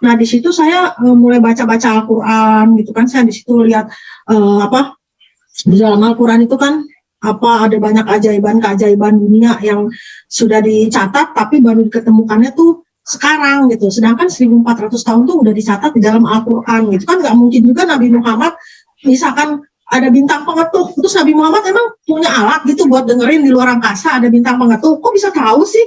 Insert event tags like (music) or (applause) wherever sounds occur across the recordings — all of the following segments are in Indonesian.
Nah di situ saya uh, mulai baca-baca Al-Quran gitu kan, saya di situ lihat uh, apa di dalam Al-Quran itu kan apa ada banyak keajaiban-keajaiban dunia yang sudah dicatat tapi baru diketemukannya tuh sekarang gitu. Sedangkan 1400 tahun tuh udah dicatat di dalam Al-Qur'an gitu kan. Nggak mungkin juga Nabi Muhammad misalkan ada bintang pengetuk terus Nabi Muhammad emang punya alat gitu buat dengerin di luar angkasa ada bintang pengetuk. Kok bisa tahu sih?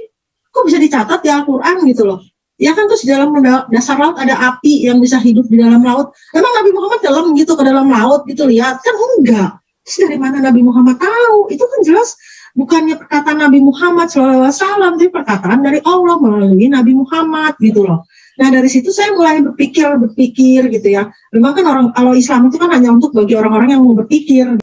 Kok bisa dicatat di Al-Qur'an gitu loh ya kan terus di dalam dasar laut ada api yang bisa hidup di dalam laut emang Nabi Muhammad dalam gitu ke dalam laut gitu lihat kan enggak Terus dari mana Nabi Muhammad tahu? Itu kan jelas bukannya perkataan Nabi Muhammad SAW, tapi perkataan dari Allah melalui Nabi Muhammad gitu loh. Nah dari situ saya mulai berpikir, berpikir gitu ya. Memang kan orang kalau Islam itu kan hanya untuk bagi orang-orang yang mau berpikir.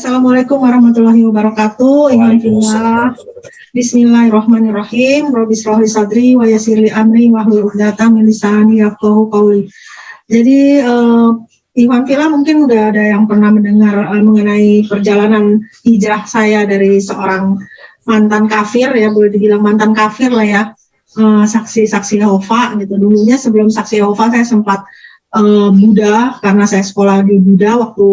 Assalamualaikum warahmatullahi wabarakatuh. Ingatullah. Bismillahirrahmanirrahim. Robis rohi sadri wa yasirli amri wa uqdatam min lisani yafqahu qawli. Jadi uh, Iwan Vila mungkin udah ada yang pernah mendengar uh, mengenai perjalanan hijrah saya dari seorang mantan kafir ya boleh dibilang mantan kafir lah ya uh, saksi-saksi Yehova gitu dulunya sebelum saksi Yehova saya sempat uh, Buddha karena saya sekolah di Buddha waktu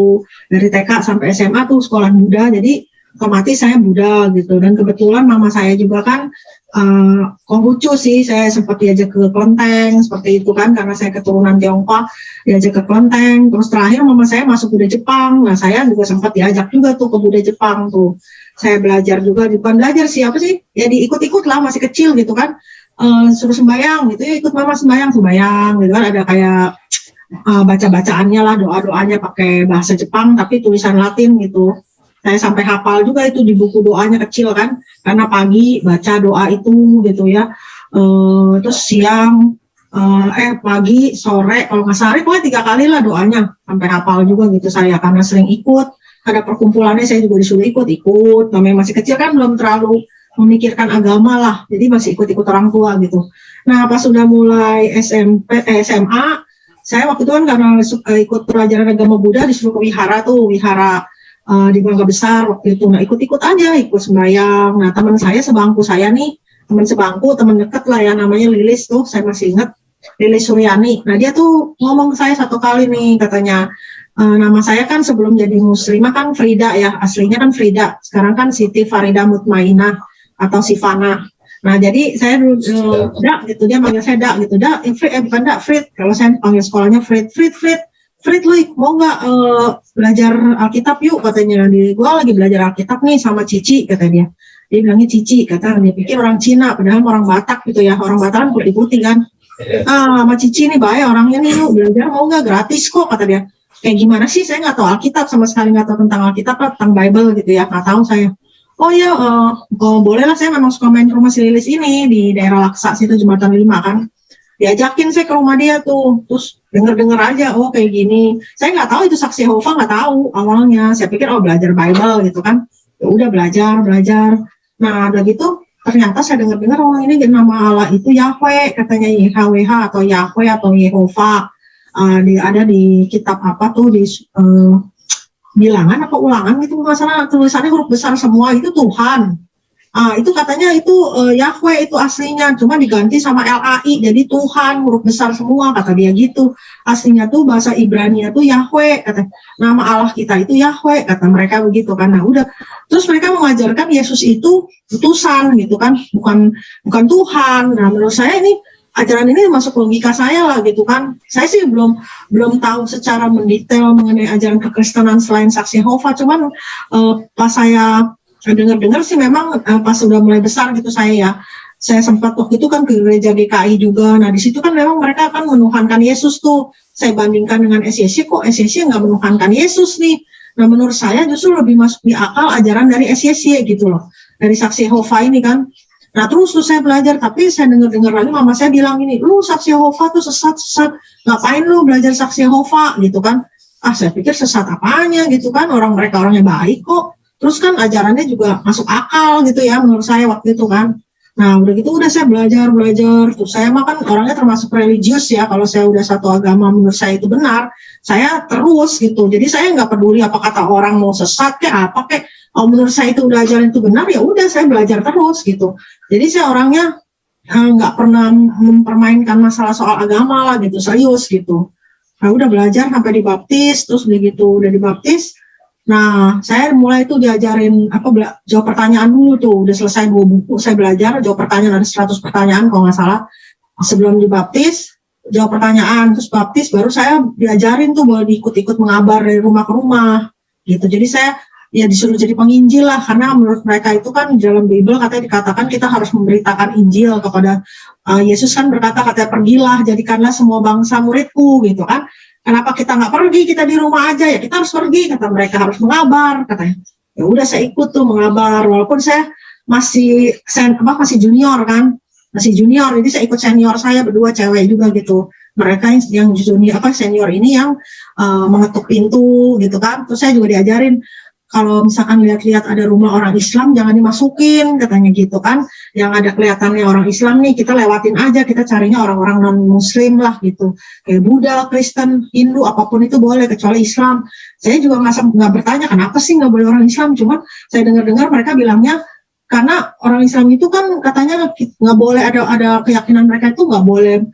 dari TK sampai SMA tuh sekolah Buddha jadi otomatis saya Buddha gitu. Dan kebetulan mama saya juga kan uh, sih saya sempat diajak ke Kelenteng seperti itu kan karena saya keturunan Tiongkok diajak ke Kelenteng. Terus terakhir mama saya masuk Buddha Jepang. Nah saya juga sempat diajak juga tuh ke Buddha Jepang tuh. Saya belajar juga bukan belajar sih apa sih ya diikut-ikut lah masih kecil gitu kan. Uh, suruh sembayang gitu ya ikut mama sembayang sembayang gitu kan. Ada kayak uh, baca-bacaannya lah doa-doanya pakai bahasa Jepang tapi tulisan Latin gitu. Saya sampai hafal juga itu di buku doanya kecil kan karena pagi baca doa itu gitu ya. Uh, terus siang uh, eh pagi sore kalau nggak sehari pokoknya tiga kali lah doanya. Sampai hafal juga gitu saya karena sering ikut. Ada perkumpulannya saya juga disuruh ikut ikut. Namanya masih kecil kan belum terlalu memikirkan agama lah. Jadi masih ikut-ikut orang tua gitu. Nah pas sudah mulai SMP eh, SMA saya waktu itu kan karena uh, ikut pelajaran agama Buddha disuruh ke wihara tuh wihara uh, di Bangga Besar waktu itu. Nah ikut-ikut aja, ikut sembahyang. Nah teman saya sebangku saya nih, teman sebangku, teman deket lah ya namanya Lilis tuh, saya masih ingat. Lilis Suryani. Nah dia tuh ngomong ke saya satu kali nih katanya, e, nama saya kan sebelum jadi muslimah kan Frida ya, aslinya kan Frida. Sekarang kan Siti Farida Mutmainah atau Sifana. Nah jadi saya dulu uh, dak gitu dia manggil saya dak gitu. Dak eh, Frit eh bukan dak Frit kalau saya panggil sekolahnya Frit Frit Frit Frit lu mau nggak uh, belajar Alkitab yuk katanya. Di gua lagi belajar Alkitab nih sama Cici kata dia. Dia bilangnya Cici kata. Dia pikir orang Cina padahal orang Batak gitu ya. Orang Batak kan putih-putih kan. Iya. ah sama Cici nih baik orangnya nih yuk belajar mau nggak? Gratis kok kata dia. Kayak gimana sih? Saya nggak tahu Alkitab sama sekali nggak tahu tentang Alkitab tentang Bible gitu ya. Nggak tahu saya oh ya uh, oh, boleh lah saya memang suka main ke rumah si Lilis ini di daerah Laksa situ Jembatan Lima kan. Diajakin saya ke rumah dia tuh terus denger-denger aja oh kayak gini. Saya nggak tahu itu saksi Yehova nggak tahu awalnya. Saya pikir oh belajar Bible gitu kan. Ya udah belajar belajar. Nah udah gitu ternyata saya dengar-dengar oh ini nama Allah itu Yahweh katanya YHWH atau Yahweh atau Yehova. Uh, di, ada di kitab apa tuh di uh, bilangan apa ulangan itu masalah tulisannya huruf besar semua itu Tuhan Ah, itu katanya itu uh, Yahweh itu aslinya, cuma diganti sama LAI, jadi Tuhan huruf besar semua kata dia gitu. Aslinya tuh bahasa Ibrani tuh Yahweh kata nama Allah kita itu Yahweh kata mereka begitu kan. Nah udah, terus mereka mengajarkan Yesus itu utusan gitu kan, bukan bukan Tuhan. Nah menurut saya ini ajaran ini masuk logika saya lah gitu kan. Saya sih belum belum tahu secara mendetail mengenai ajaran kekristenan selain saksi Yehova, cuman uh, pas saya dengar-dengar sih memang uh, pas sudah mulai besar gitu saya ya. Saya sempat waktu itu kan ke gereja GKI juga. Nah di situ kan memang mereka akan menuhankan Yesus tuh. Saya bandingkan dengan SYC kok SYC nggak menuhankan Yesus nih? Nah menurut saya justru lebih masuk di akal ajaran dari SYC gitu loh. Dari saksi Yehova ini kan Nah terus tuh saya belajar, tapi saya dengar-dengar lagi mama saya bilang ini, lu saksi Yehova tuh sesat-sesat, ngapain lu belajar saksi Yehova gitu kan? Ah saya pikir sesat apanya gitu kan, orang mereka orangnya baik kok. Terus kan ajarannya juga masuk akal gitu ya menurut saya waktu itu kan. Nah, udah gitu udah saya belajar, belajar. Tuh, saya mah kan orangnya termasuk religius ya. Kalau saya udah satu agama menurut saya itu benar, saya terus gitu. Jadi saya nggak peduli apa kata orang mau sesat kayak apa kayak. Oh, menurut saya itu udah ajaran itu benar ya udah saya belajar terus gitu. Jadi saya orangnya eh, nggak pernah mempermainkan masalah soal agama lah gitu, serius gitu. Nah, udah belajar sampai dibaptis, terus begitu udah dibaptis, Nah, saya mulai itu diajarin apa jawab pertanyaan dulu tuh, udah selesai dua buku saya belajar jawab pertanyaan ada 100 pertanyaan kalau nggak salah. Sebelum dibaptis, jawab pertanyaan terus baptis baru saya diajarin tuh boleh diikut-ikut mengabar dari rumah ke rumah gitu. Jadi saya ya disuruh jadi penginjil lah karena menurut mereka itu kan dalam Bible katanya dikatakan kita harus memberitakan Injil kepada uh, Yesus kan berkata katanya pergilah jadikanlah semua bangsa muridku gitu kan Kenapa kita nggak pergi? Kita di rumah aja ya. Kita harus pergi. Kata mereka harus mengabar. Katanya. Ya udah saya ikut tuh mengabar. Walaupun saya masih sen, apa masih junior kan, masih junior. Jadi saya ikut senior saya berdua cewek juga gitu. Mereka yang junior apa senior ini yang uh, mengetuk pintu gitu kan. Terus saya juga diajarin kalau misalkan lihat-lihat ada rumah orang Islam jangan dimasukin katanya gitu kan. Yang ada kelihatannya orang Islam nih kita lewatin aja kita carinya orang-orang non Muslim lah gitu. Kayak Buddha, Kristen, Hindu apa pun itu boleh kecuali Islam. Saya juga nggak bertanya kenapa sih nggak boleh orang Islam? Cuma saya dengar-dengar mereka bilangnya karena orang Islam itu kan katanya nggak boleh ada ada keyakinan mereka itu nggak boleh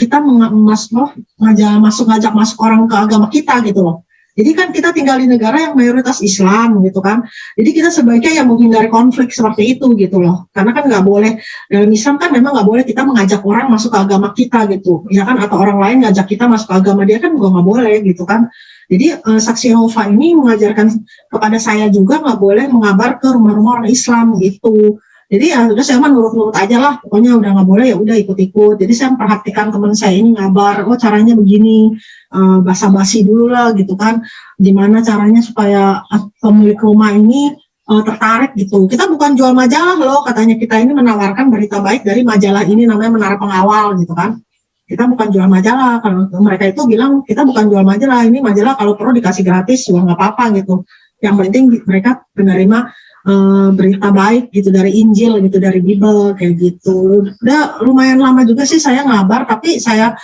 kita masuk ngajak masuk ngajak masuk orang ke agama kita gitu loh jadi kan kita tinggal di negara yang mayoritas Islam gitu kan. Jadi kita sebaiknya yang menghindari konflik seperti itu gitu loh. Karena kan nggak boleh dalam Islam kan memang nggak boleh kita mengajak orang masuk ke agama kita gitu, ya kan? Atau orang lain ngajak kita masuk ke agama dia kan juga nggak boleh gitu kan. Jadi uh, saksi Yehova ini mengajarkan kepada saya juga nggak boleh mengabar ke rumah-rumah orang Islam gitu jadi ya udah saya mah nurut-nurut aja lah pokoknya udah nggak boleh ya udah ikut-ikut. Jadi saya memperhatikan teman saya ini ngabar oh caranya begini uh, basa-basi dulu lah gitu kan. Gimana caranya supaya pemilik rumah ini uh, tertarik gitu. Kita bukan jual majalah loh katanya. Kita ini menawarkan berita baik dari majalah ini namanya Menara Pengawal gitu kan. Kita bukan jual majalah. Kalau mereka itu bilang kita bukan jual majalah ini majalah kalau perlu dikasih gratis juga nggak apa-apa gitu. Yang penting mereka menerima uh, berita baik gitu dari Injil gitu dari Bible kayak gitu. Udah lumayan lama juga sih saya ngabar tapi saya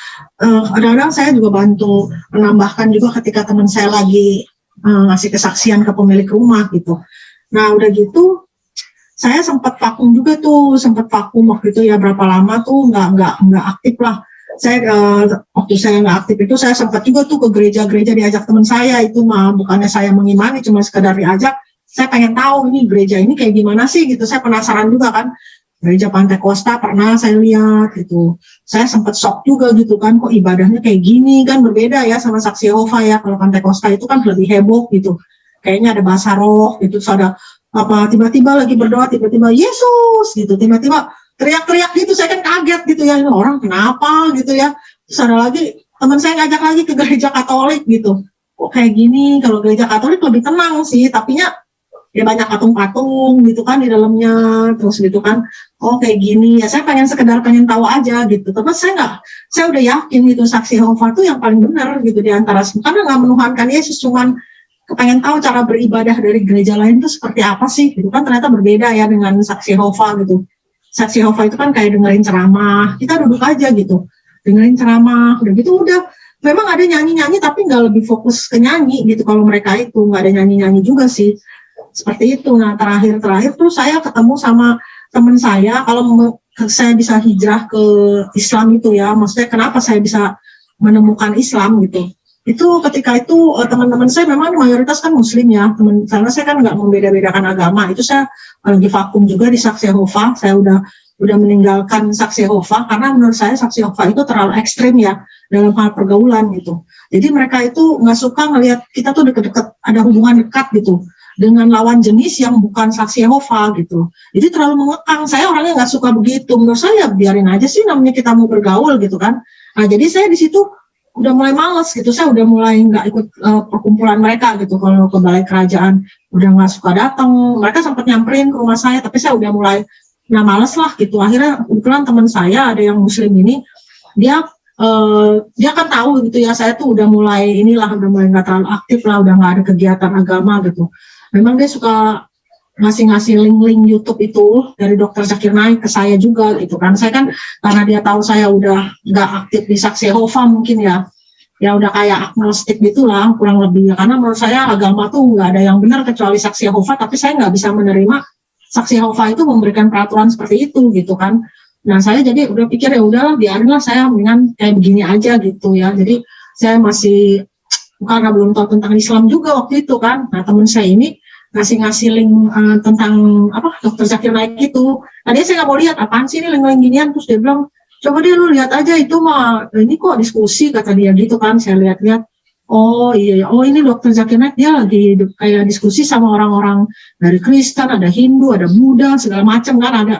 eh, kadang-kadang saya juga bantu menambahkan juga ketika teman saya lagi uh, ngasih kesaksian ke pemilik rumah gitu. Nah udah gitu saya sempat vakum juga tuh sempat vakum waktu itu ya berapa lama tuh nggak nggak nggak aktif lah saya uh, waktu saya nggak aktif itu saya sempat juga tuh ke gereja-gereja diajak teman saya itu mah bukannya saya mengimani cuma sekedar diajak saya pengen tahu ini gereja ini kayak gimana sih gitu. Saya penasaran juga kan. Gereja Pantai Costa pernah saya lihat gitu. Saya sempat shock juga gitu kan kok ibadahnya kayak gini kan berbeda ya sama saksi Yehova ya. Kalau Pantai Costa itu kan lebih heboh gitu. Kayaknya ada bahasa roh gitu. So ada apa tiba-tiba lagi berdoa tiba-tiba Yesus gitu. Tiba-tiba teriak-teriak gitu. Saya kan kaget gitu ya. Ini orang kenapa gitu ya. Terus ada lagi teman saya ngajak lagi ke gereja Katolik gitu. Kok kayak gini? Kalau gereja Katolik lebih tenang sih tapi nya ya banyak patung-patung gitu kan di dalamnya terus gitu kan oh kayak gini ya saya pengen sekedar pengen tahu aja gitu. Tapi saya nggak saya udah yakin gitu saksi Yehova itu yang paling benar gitu di antara semua. Karena nggak menuhankan Yesus cuman kepengen tahu cara beribadah dari gereja lain itu seperti apa sih gitu kan. Ternyata berbeda ya dengan saksi Yehova gitu. Saksi Yehova itu kan kayak dengerin ceramah kita duduk aja gitu dengerin ceramah udah gitu udah. Memang ada nyanyi-nyanyi tapi nggak lebih fokus ke nyanyi gitu kalau mereka itu nggak ada nyanyi-nyanyi juga sih seperti itu. Nah terakhir-terakhir tuh saya ketemu sama teman saya kalau saya bisa hijrah ke Islam itu ya, maksudnya kenapa saya bisa menemukan Islam gitu. Itu ketika itu eh, teman-teman saya memang mayoritas kan Muslim ya, teman karena saya kan nggak membeda-bedakan agama. Itu saya lagi vakum juga di Saksi Yehova. Saya udah udah meninggalkan Saksi Yehova karena menurut saya Saksi Yehova itu terlalu ekstrim ya dalam hal pergaulan gitu. Jadi mereka itu nggak suka ngelihat kita tuh deket-deket ada hubungan dekat gitu dengan lawan jenis yang bukan saksi Yehova gitu. Jadi terlalu mengekang. Saya orangnya nggak suka begitu. Menurut saya biarin aja sih namanya kita mau bergaul gitu kan. Nah jadi saya di situ udah mulai males gitu. Saya udah mulai nggak ikut uh, perkumpulan mereka gitu. Kalau ke balai kerajaan udah nggak suka datang. Mereka sempat nyamperin ke rumah saya, tapi saya udah mulai nah males lah gitu. Akhirnya kebetulan teman saya ada yang muslim ini, dia Uh, dia kan tahu gitu ya saya tuh udah mulai inilah udah mulai nggak terlalu aktif lah udah nggak ada kegiatan agama gitu memang dia suka ngasih-ngasih link-link YouTube itu dari dokter Zakir Naik ke saya juga gitu kan. Saya kan karena dia tahu saya udah nggak aktif di Saksi Hova mungkin ya, ya udah kayak agnostik gitulah kurang lebih ya. Karena menurut saya agama tuh nggak ada yang benar kecuali Saksi Hova, tapi saya nggak bisa menerima Saksi Hova itu memberikan peraturan seperti itu gitu kan. Nah saya jadi udah pikir ya udahlah biarinlah saya dengan kayak begini aja gitu ya. Jadi saya masih karena belum tahu tentang Islam juga waktu itu kan. Nah teman saya ini ngasih-ngasih link uh, tentang apa dokter Zakir Naik itu. Tadi saya nggak mau lihat apaan sih ini link-link ginian terus dia bilang coba dia lu lihat aja itu mah ini kok diskusi kata dia gitu kan saya lihat-lihat oh iya, iya oh ini dokter Zakir Naik dia lagi kayak diskusi sama orang-orang dari Kristen ada Hindu ada Buddha segala macam kan ada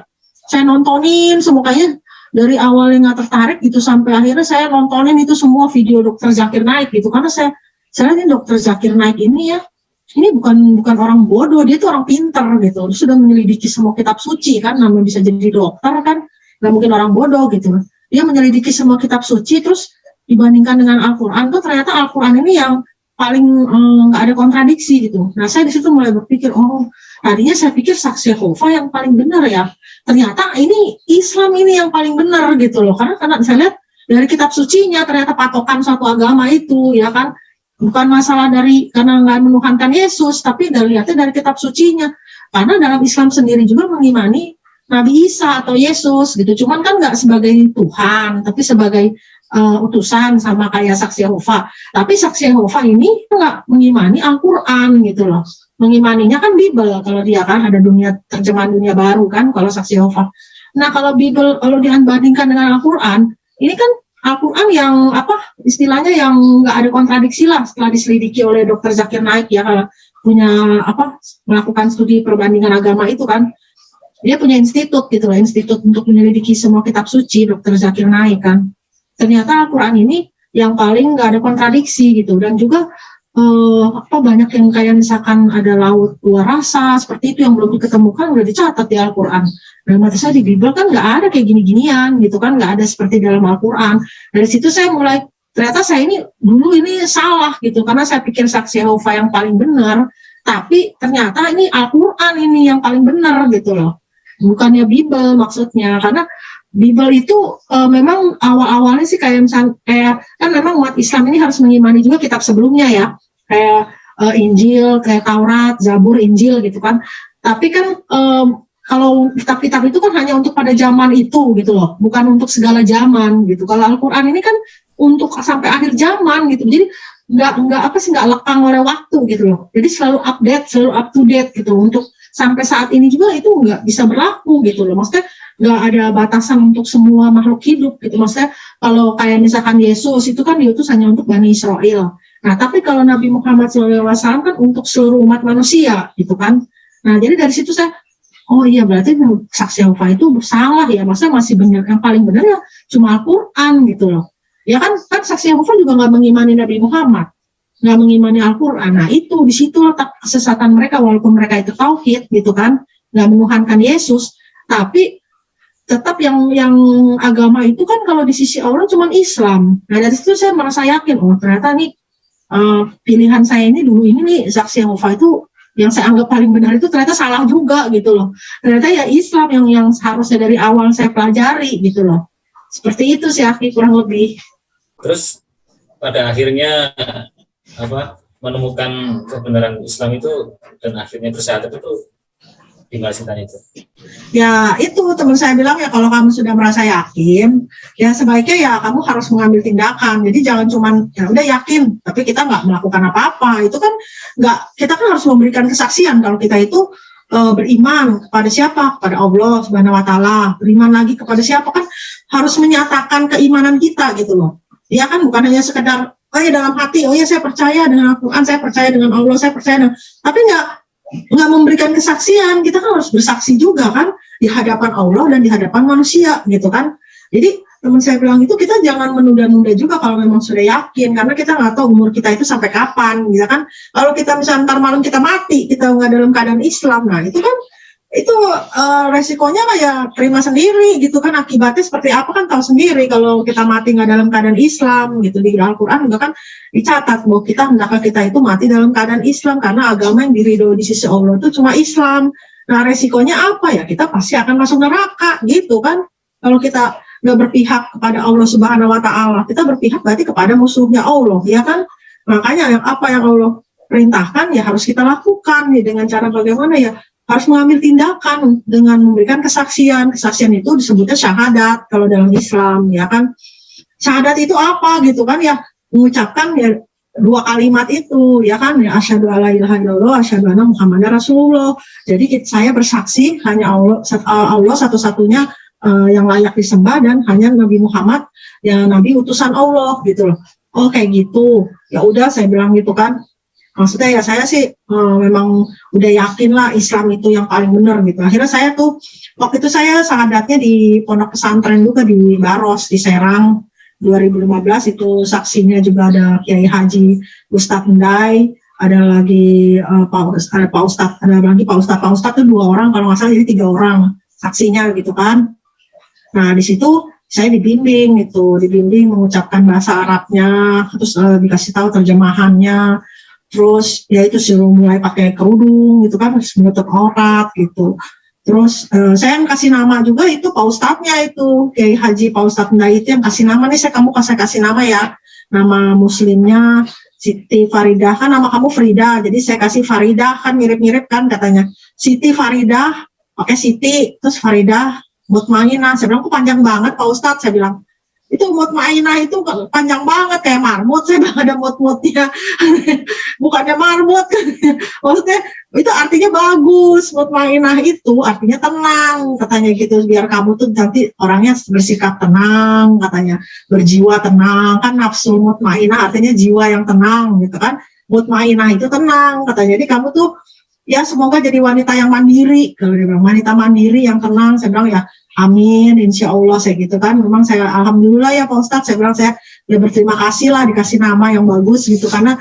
saya nontonin semuanya dari awal yang nggak tertarik gitu sampai akhirnya saya nontonin itu semua video dokter Zakir Naik gitu karena saya saya ini dokter Zakir Naik ini ya ini bukan bukan orang bodoh, dia itu orang pinter gitu. Dia sudah menyelidiki semua kitab suci kan, namanya bisa jadi dokter kan, nggak mungkin orang bodoh gitu. Dia menyelidiki semua kitab suci, terus dibandingkan dengan Al-Quran tuh ternyata Al-Quran ini yang paling eh, nggak eh, ada kontradiksi gitu. Nah saya di situ mulai berpikir, oh tadinya saya pikir saksi Yehova yang paling benar ya. Ternyata ini Islam ini yang paling benar gitu loh. Karena karena saya lihat dari kitab sucinya ternyata patokan suatu agama itu ya kan bukan masalah dari karena nggak menuhankan Yesus, tapi dari lihatnya dari kitab sucinya. Karena dalam Islam sendiri juga mengimani Nabi Isa atau Yesus gitu. Cuman kan nggak sebagai Tuhan, tapi sebagai uh, utusan sama kayak saksi Yehova. Tapi saksi Yehova ini nggak mengimani Al-Quran gitu loh. Mengimaninya kan Bible kalau dia kan ada dunia terjemahan dunia baru kan kalau saksi Yehova. Nah kalau Bible kalau dibandingkan dengan Al-Quran, ini kan Al-Quran yang apa istilahnya yang nggak ada kontradiksi lah setelah diselidiki oleh dokter Zakir Naik ya kalau punya apa melakukan studi perbandingan agama itu kan dia punya institut gitu loh institut untuk menyelidiki semua kitab suci dokter Zakir Naik kan ternyata Al-Quran ini yang paling nggak ada kontradiksi gitu dan juga eh, apa banyak yang kayak misalkan ada laut luar rasa seperti itu yang belum diketemukan udah dicatat di Al-Quran. Nah, mata saya di Bible kan nggak ada kayak gini-ginian gitu kan, nggak ada seperti dalam Al-Quran. Dari situ saya mulai ternyata saya ini dulu ini salah gitu karena saya pikir saksi Yehova yang paling benar, tapi ternyata ini Al-Quran ini yang paling benar gitu loh. Bukannya Bible maksudnya karena Bible itu uh, memang awal-awalnya sih kayak misal kayak kan memang umat Islam ini harus mengimani juga kitab sebelumnya ya kayak uh, Injil, kayak Taurat, Zabur, Injil gitu kan. Tapi kan um, kalau kitab-kitab itu kan hanya untuk pada zaman itu gitu loh, bukan untuk segala zaman gitu. Kalau Al-Quran ini kan untuk sampai akhir zaman gitu. Jadi nggak nggak apa sih nggak lekang oleh waktu gitu loh. Jadi selalu update, selalu up to date gitu. Untuk sampai saat ini juga itu nggak bisa berlaku gitu loh. Maksudnya nggak ada batasan untuk semua makhluk hidup gitu. Maksudnya kalau kayak misalkan Yesus itu kan diutus hanya untuk Bani Israel. Nah tapi kalau Nabi Muhammad SAW kan untuk seluruh umat manusia gitu kan. Nah jadi dari situ saya oh iya berarti saksi Yehova itu salah ya. Maksudnya masih benar yang paling benar ya cuma Al-Quran gitu loh. Ya kan kan saksi Yehova juga nggak mengimani Nabi Muhammad nggak mengimani Al-Quran nah itu di situ letak kesesatan mereka walaupun mereka itu tauhid gitu kan nggak menuhankan Yesus tapi tetap yang yang agama itu kan kalau di sisi Allah cuma Islam. Nah dari situ saya merasa yakin, oh ternyata nih uh, pilihan saya ini dulu ini nih saksi Yehova itu yang saya anggap paling benar itu ternyata salah juga gitu loh. Ternyata ya Islam yang yang seharusnya dari awal saya pelajari gitu loh. Seperti itu sih Aki kurang lebih. Terus pada akhirnya apa menemukan kebenaran Islam itu dan akhirnya bersatu itu tinggal Sintan itu? Ya itu teman saya bilang ya kalau kamu sudah merasa yakin, ya sebaiknya ya kamu harus mengambil tindakan. Jadi jangan cuma ya udah yakin, tapi kita nggak melakukan apa-apa. Itu kan nggak kita kan harus memberikan kesaksian kalau kita itu e, beriman kepada siapa? Kepada Allah Subhanahu Wa Taala. Beriman lagi kepada siapa kan harus menyatakan keimanan kita gitu loh. Ya kan bukan hanya sekedar oh ya dalam hati, oh ya saya percaya dengan Al-Quran, saya percaya dengan Allah, saya percaya dengan, tapi nggak nggak memberikan kesaksian, kita kan harus bersaksi juga kan di hadapan Allah dan di hadapan manusia gitu kan. Jadi teman saya bilang itu kita jangan menunda-nunda juga kalau memang sudah yakin karena kita nggak tahu umur kita itu sampai kapan gitu kan. Kalau kita misalnya ntar malam kita mati, kita nggak dalam keadaan Islam, nah itu kan itu uh, resikonya ya terima sendiri gitu kan. Akibatnya seperti apa kan tahu sendiri kalau kita mati nggak dalam keadaan Islam gitu. Di Al-Quran juga kan dicatat bahwa kita hendaknya kita itu mati dalam keadaan Islam. Karena agama yang diridho di sisi Allah itu cuma Islam. Nah resikonya apa ya? Kita pasti akan masuk neraka gitu kan. Kalau kita nggak berpihak kepada Allah Subhanahu Wa Taala kita berpihak berarti kepada musuhnya Allah ya kan? Makanya yang apa yang Allah perintahkan ya harus kita lakukan nih dengan cara bagaimana ya harus mengambil tindakan dengan memberikan kesaksian. Kesaksian itu disebutnya syahadat kalau dalam Islam, ya kan? Syahadat itu apa gitu kan ya? Mengucapkan ya dua kalimat itu ya kan ya asyhadu alla ilaha illallah asyhadu anna muhammadar rasulullah. Jadi saya bersaksi hanya Allah Allah satu-satunya uh, yang layak disembah dan hanya Nabi Muhammad yang nabi utusan Allah gitu loh. Oh kayak gitu. Ya udah saya bilang gitu kan maksudnya ya saya sih uh, memang udah yakin lah Islam itu yang paling benar gitu. Akhirnya saya tuh waktu itu saya sahadatnya di pondok pesantren juga di Baros di Serang 2015 itu saksinya juga ada Kiai Haji Ustadz Ndai ada lagi uh, Pak ada Pak Ustadz ada lagi Pak Ustadz. Pak Ustadz itu dua orang kalau nggak salah jadi tiga orang saksinya gitu kan. Nah di situ saya dibimbing itu dibimbing mengucapkan bahasa Arabnya terus uh, dikasih tahu terjemahannya terus ya itu suruh mulai pakai kerudung gitu kan menutup aurat gitu. Terus uh, saya yang kasih nama juga itu Pak Ustadznya itu Kiai Haji Pak Ustadz Ndai itu yang kasih nama. Nih saya kamu kasih kasih nama ya. Nama muslimnya Siti Faridah kan nama kamu Frida jadi saya kasih Faridah kan mirip-mirip kan katanya. Siti Faridah pakai Siti. Terus Faridah Mutmainah. Saya bilang kok panjang banget Pak Ustadz? Saya bilang itu mutmainah itu panjang banget kayak marmut (laughs) saya bilang ada mut-mutnya. Bukannya marmut. (laughs) Maksudnya itu artinya bagus mutmainah itu artinya tenang katanya gitu. Biar kamu tuh nanti orangnya bersikap tenang katanya berjiwa tenang. Kan nafsu mutmainah artinya jiwa yang tenang gitu kan. Mutmainah itu tenang katanya. Jadi kamu tuh ya semoga jadi wanita yang mandiri. Kalau dia bilang wanita mandiri yang tenang saya bilang ya Amin, insya Allah saya gitu kan. Memang saya alhamdulillah ya Pak Ustadz, saya bilang saya ya berterima kasih lah dikasih nama yang bagus gitu. Karena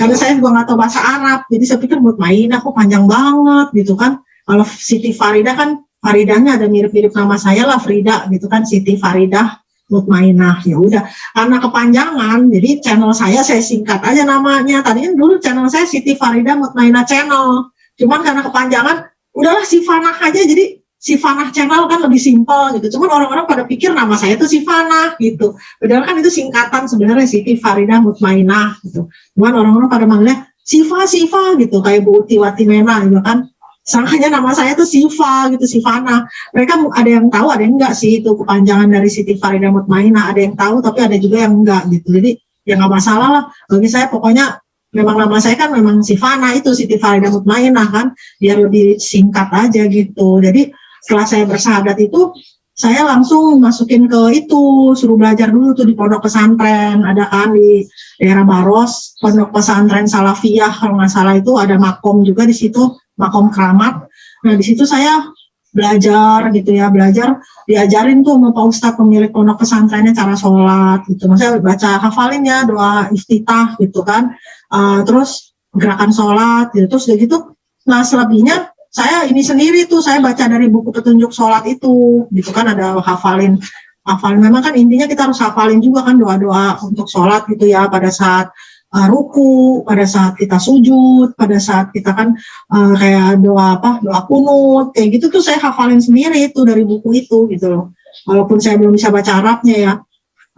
karena saya juga nggak tahu bahasa Arab, jadi saya pikir buat main aku panjang banget gitu kan. Kalau Siti Farida kan Faridahnya ada mirip-mirip nama saya lah Frida gitu kan Siti Faridah Mutmainah ya udah karena kepanjangan jadi channel saya saya singkat aja namanya. Tadinya dulu channel saya Siti Farida Mutmainah channel. Cuman karena kepanjangan udahlah si Fanah aja. Jadi Sifana channel kan lebih simpel gitu. Cuman orang-orang pada pikir nama saya itu Sifana gitu. Padahal kan itu singkatan sebenarnya Siti Farida Mutmainah gitu. Cuman orang-orang pada manggilnya Siva Siva gitu kayak Bu Uti Watimena gitu kan. Sangkanya nama saya itu Siva gitu, Sifana. Mereka ada yang tahu, ada yang enggak sih itu kepanjangan dari Siti Farida Mutmainah. Ada yang tahu, tapi ada juga yang enggak gitu. Jadi ya nggak masalah lah. Bagi saya pokoknya memang nama saya kan memang Sifana itu Siti Farida Mutmainah kan. Biar lebih singkat aja gitu. Jadi setelah saya bersahadat itu saya langsung masukin ke itu suruh belajar dulu tuh di pondok pesantren. Ada kan di daerah Baros pondok pesantren Salafiyah kalau nggak salah itu ada makom juga di situ makom keramat. Nah di situ saya belajar gitu ya belajar diajarin tuh sama Pak Ustadz pemilik pondok pesantrennya cara sholat gitu. Maksudnya baca hafalin ya doa iftitah gitu kan. Uh, terus gerakan sholat gitu terus gitu nah selebihnya saya ini sendiri tuh saya baca dari buku petunjuk sholat itu gitu kan ada hafalin hafalin memang kan intinya kita harus hafalin juga kan doa-doa untuk sholat gitu ya pada saat uh, ruku pada saat kita sujud pada saat kita kan uh, kayak doa apa doa kunut kayak gitu tuh saya hafalin sendiri itu dari buku itu gitu loh. Walaupun saya belum bisa baca Arabnya ya.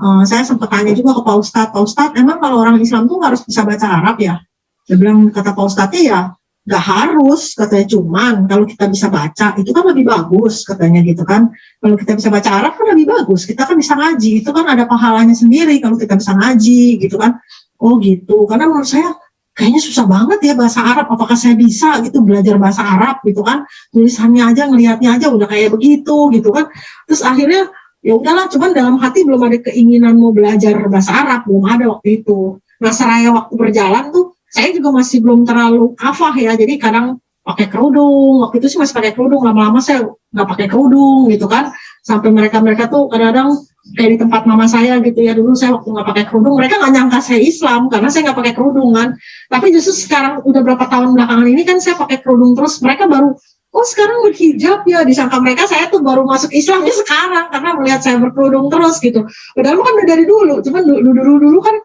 Uh, saya sempat tanya juga ke Pak Ustadz Pak Ustadz emang kalau orang Islam tuh harus bisa baca Arab ya? Saya bilang kata Pak Ustadznya ya nggak harus katanya cuman kalau kita bisa baca itu kan lebih bagus katanya gitu kan. Kalau kita bisa baca Arab kan lebih bagus kita kan bisa ngaji itu kan ada pahalanya sendiri kalau kita bisa ngaji gitu kan. Oh gitu karena menurut saya kayaknya susah banget ya bahasa Arab apakah saya bisa gitu belajar bahasa Arab gitu kan. Tulisannya aja ngelihatnya aja udah kayak begitu gitu kan. Terus akhirnya ya udahlah cuman dalam hati belum ada keinginan mau belajar bahasa Arab belum ada waktu itu. Nah seraya waktu berjalan tuh saya juga masih belum terlalu kafah ya. Jadi kadang pakai kerudung. Waktu itu sih masih pakai kerudung. Lama-lama saya nggak pakai kerudung gitu kan. Sampai mereka-mereka tuh kadang-kadang kayak di tempat mama saya gitu ya. Dulu saya waktu nggak pakai kerudung mereka nggak nyangka saya Islam karena saya nggak pakai kerudung kan. Tapi justru sekarang udah berapa tahun belakangan ini kan saya pakai kerudung terus. Mereka baru oh sekarang berhijab ya. Disangka mereka saya tuh baru masuk Islamnya sekarang karena melihat saya berkerudung terus gitu. Padahal kan udah dari dulu. Cuman dulu dulu dulu kan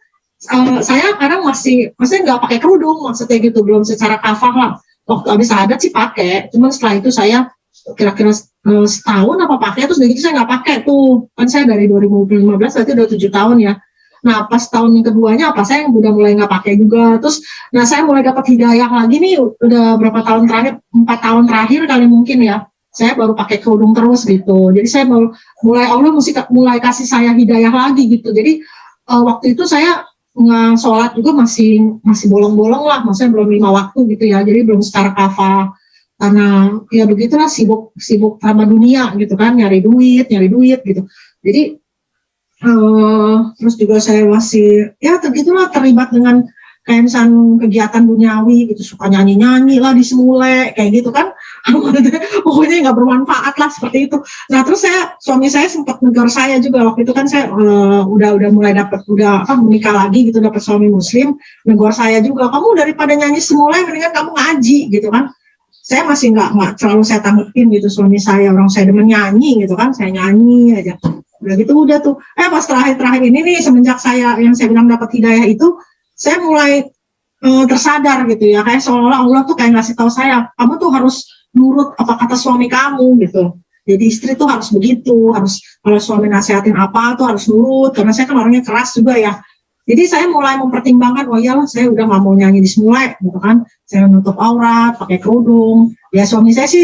uh, saya kadang masih maksudnya nggak pakai kerudung maksudnya gitu belum secara kafah lah waktu habis adat sih pakai cuman setelah itu saya kira-kira uh, setahun apa pakai terus dari itu saya nggak pakai tuh kan saya dari 2015 berarti udah tujuh tahun ya Nah, pas tahun yang keduanya apa saya yang udah mulai nggak pakai juga. Terus, nah saya mulai dapat hidayah lagi nih udah berapa tahun terakhir, empat tahun terakhir kali mungkin ya. Saya baru pakai kerudung terus gitu. Jadi saya baru mulai Allah mesti mulai kasih saya hidayah lagi gitu. Jadi uh, waktu itu saya sholat juga masih masih bolong-bolong lah, maksudnya belum lima waktu gitu ya. Jadi belum secara kafah karena ya begitulah sibuk sibuk sama dunia gitu kan. Nyari duit nyari duit gitu. Jadi uh, terus juga saya masih ya begitulah terlibat dengan kayak kegiatan duniawi gitu. Suka nyanyi-nyanyi lah di semule kayak gitu kan (laughs) pokoknya nggak bermanfaat lah seperti itu. Nah terus saya suami saya sempat negur saya juga waktu itu kan saya uh, udah udah mulai dapat udah apa menikah lagi gitu dapat suami muslim negur saya juga kamu daripada nyanyi semule mendingan kamu ngaji gitu kan. Saya masih nggak nggak selalu saya tanggepin gitu suami saya orang saya demen nyanyi gitu kan saya nyanyi aja. Udah gitu udah tuh. Eh pas terakhir-terakhir ini nih semenjak saya yang saya bilang dapat hidayah itu saya mulai uh, tersadar gitu ya. Kayak seolah-olah Allah tuh kayak ngasih tahu saya kamu tuh harus nurut apa kata suami kamu gitu. Jadi istri tuh harus begitu harus kalau suami nasihatin apa tuh harus nurut karena saya kan orangnya keras juga ya. Jadi saya mulai mempertimbangkan oh iyalah saya udah nggak mau nyanyi di semula gitu kan. Saya menutup aurat pakai kerudung. Ya suami saya sih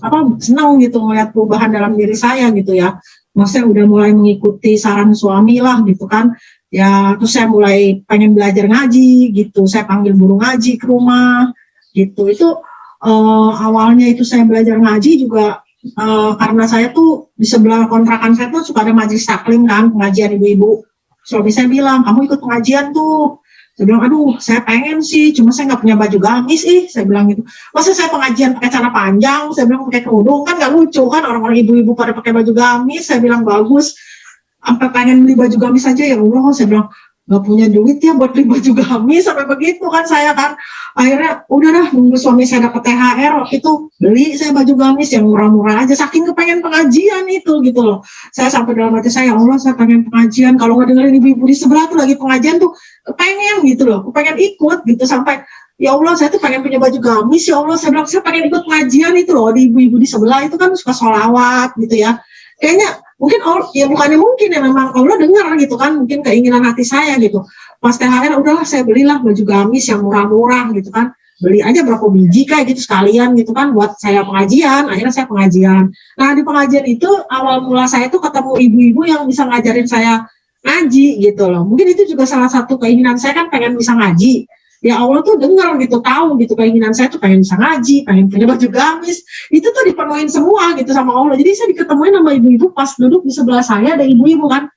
apa senang gitu melihat perubahan dalam diri saya gitu ya. Maksudnya udah mulai mengikuti saran suami lah gitu kan. Ya terus saya mulai pengen belajar ngaji gitu. Saya panggil guru ngaji ke rumah gitu. Itu uh, awalnya itu saya belajar ngaji juga uh, karena saya tuh di sebelah kontrakan saya tuh suka ada majelis taklim kan pengajian ibu-ibu suami saya bilang kamu ikut pengajian tuh saya bilang, aduh, saya pengen sih, cuma saya nggak punya baju gamis, ih, saya bilang gitu. Masa saya pengajian pakai celana panjang, saya bilang pakai kerudung, kan nggak lucu kan, orang-orang ibu-ibu pada pakai baju gamis, saya bilang bagus. Sampai pengen beli baju gamis aja, ya Allah, saya bilang, nggak punya duit ya buat beli baju gamis sampai begitu kan saya kan. Akhirnya udah dah nunggu suami saya dapat THR waktu itu beli saya baju gamis yang murah-murah aja saking kepengen pengajian itu gitu loh. Saya sampai dalam hati saya ya Allah saya pengen pengajian. Kalau nggak dengerin ibu-ibu di sebelah tuh lagi pengajian tuh kepengen gitu loh. Kepengen ikut gitu sampai ya Allah saya tuh pengen punya baju gamis ya Allah. Saya bilang saya pengen ikut pengajian itu loh di ibu-ibu di sebelah itu kan suka sholawat gitu ya. Kayaknya mungkin Allah, ya bukannya mungkin ya memang Allah dengar gitu kan mungkin keinginan hati saya gitu. Pas THR udahlah saya belilah baju gamis yang murah-murah gitu kan. Beli aja berapa biji kayak gitu sekalian gitu kan buat saya pengajian. Akhirnya saya pengajian. Nah di pengajian itu awal mula saya tuh ketemu ibu-ibu yang bisa ngajarin saya ngaji gitu loh. Mungkin itu juga salah satu keinginan saya kan pengen bisa ngaji ya Allah tuh dengar gitu tahu gitu keinginan saya tuh pengen bisa ngaji pengen punya baju gamis. Itu tuh dipenuhin semua gitu sama Allah. Jadi saya diketemuin sama ibu-ibu pas duduk di sebelah saya ada ibu-ibu kan.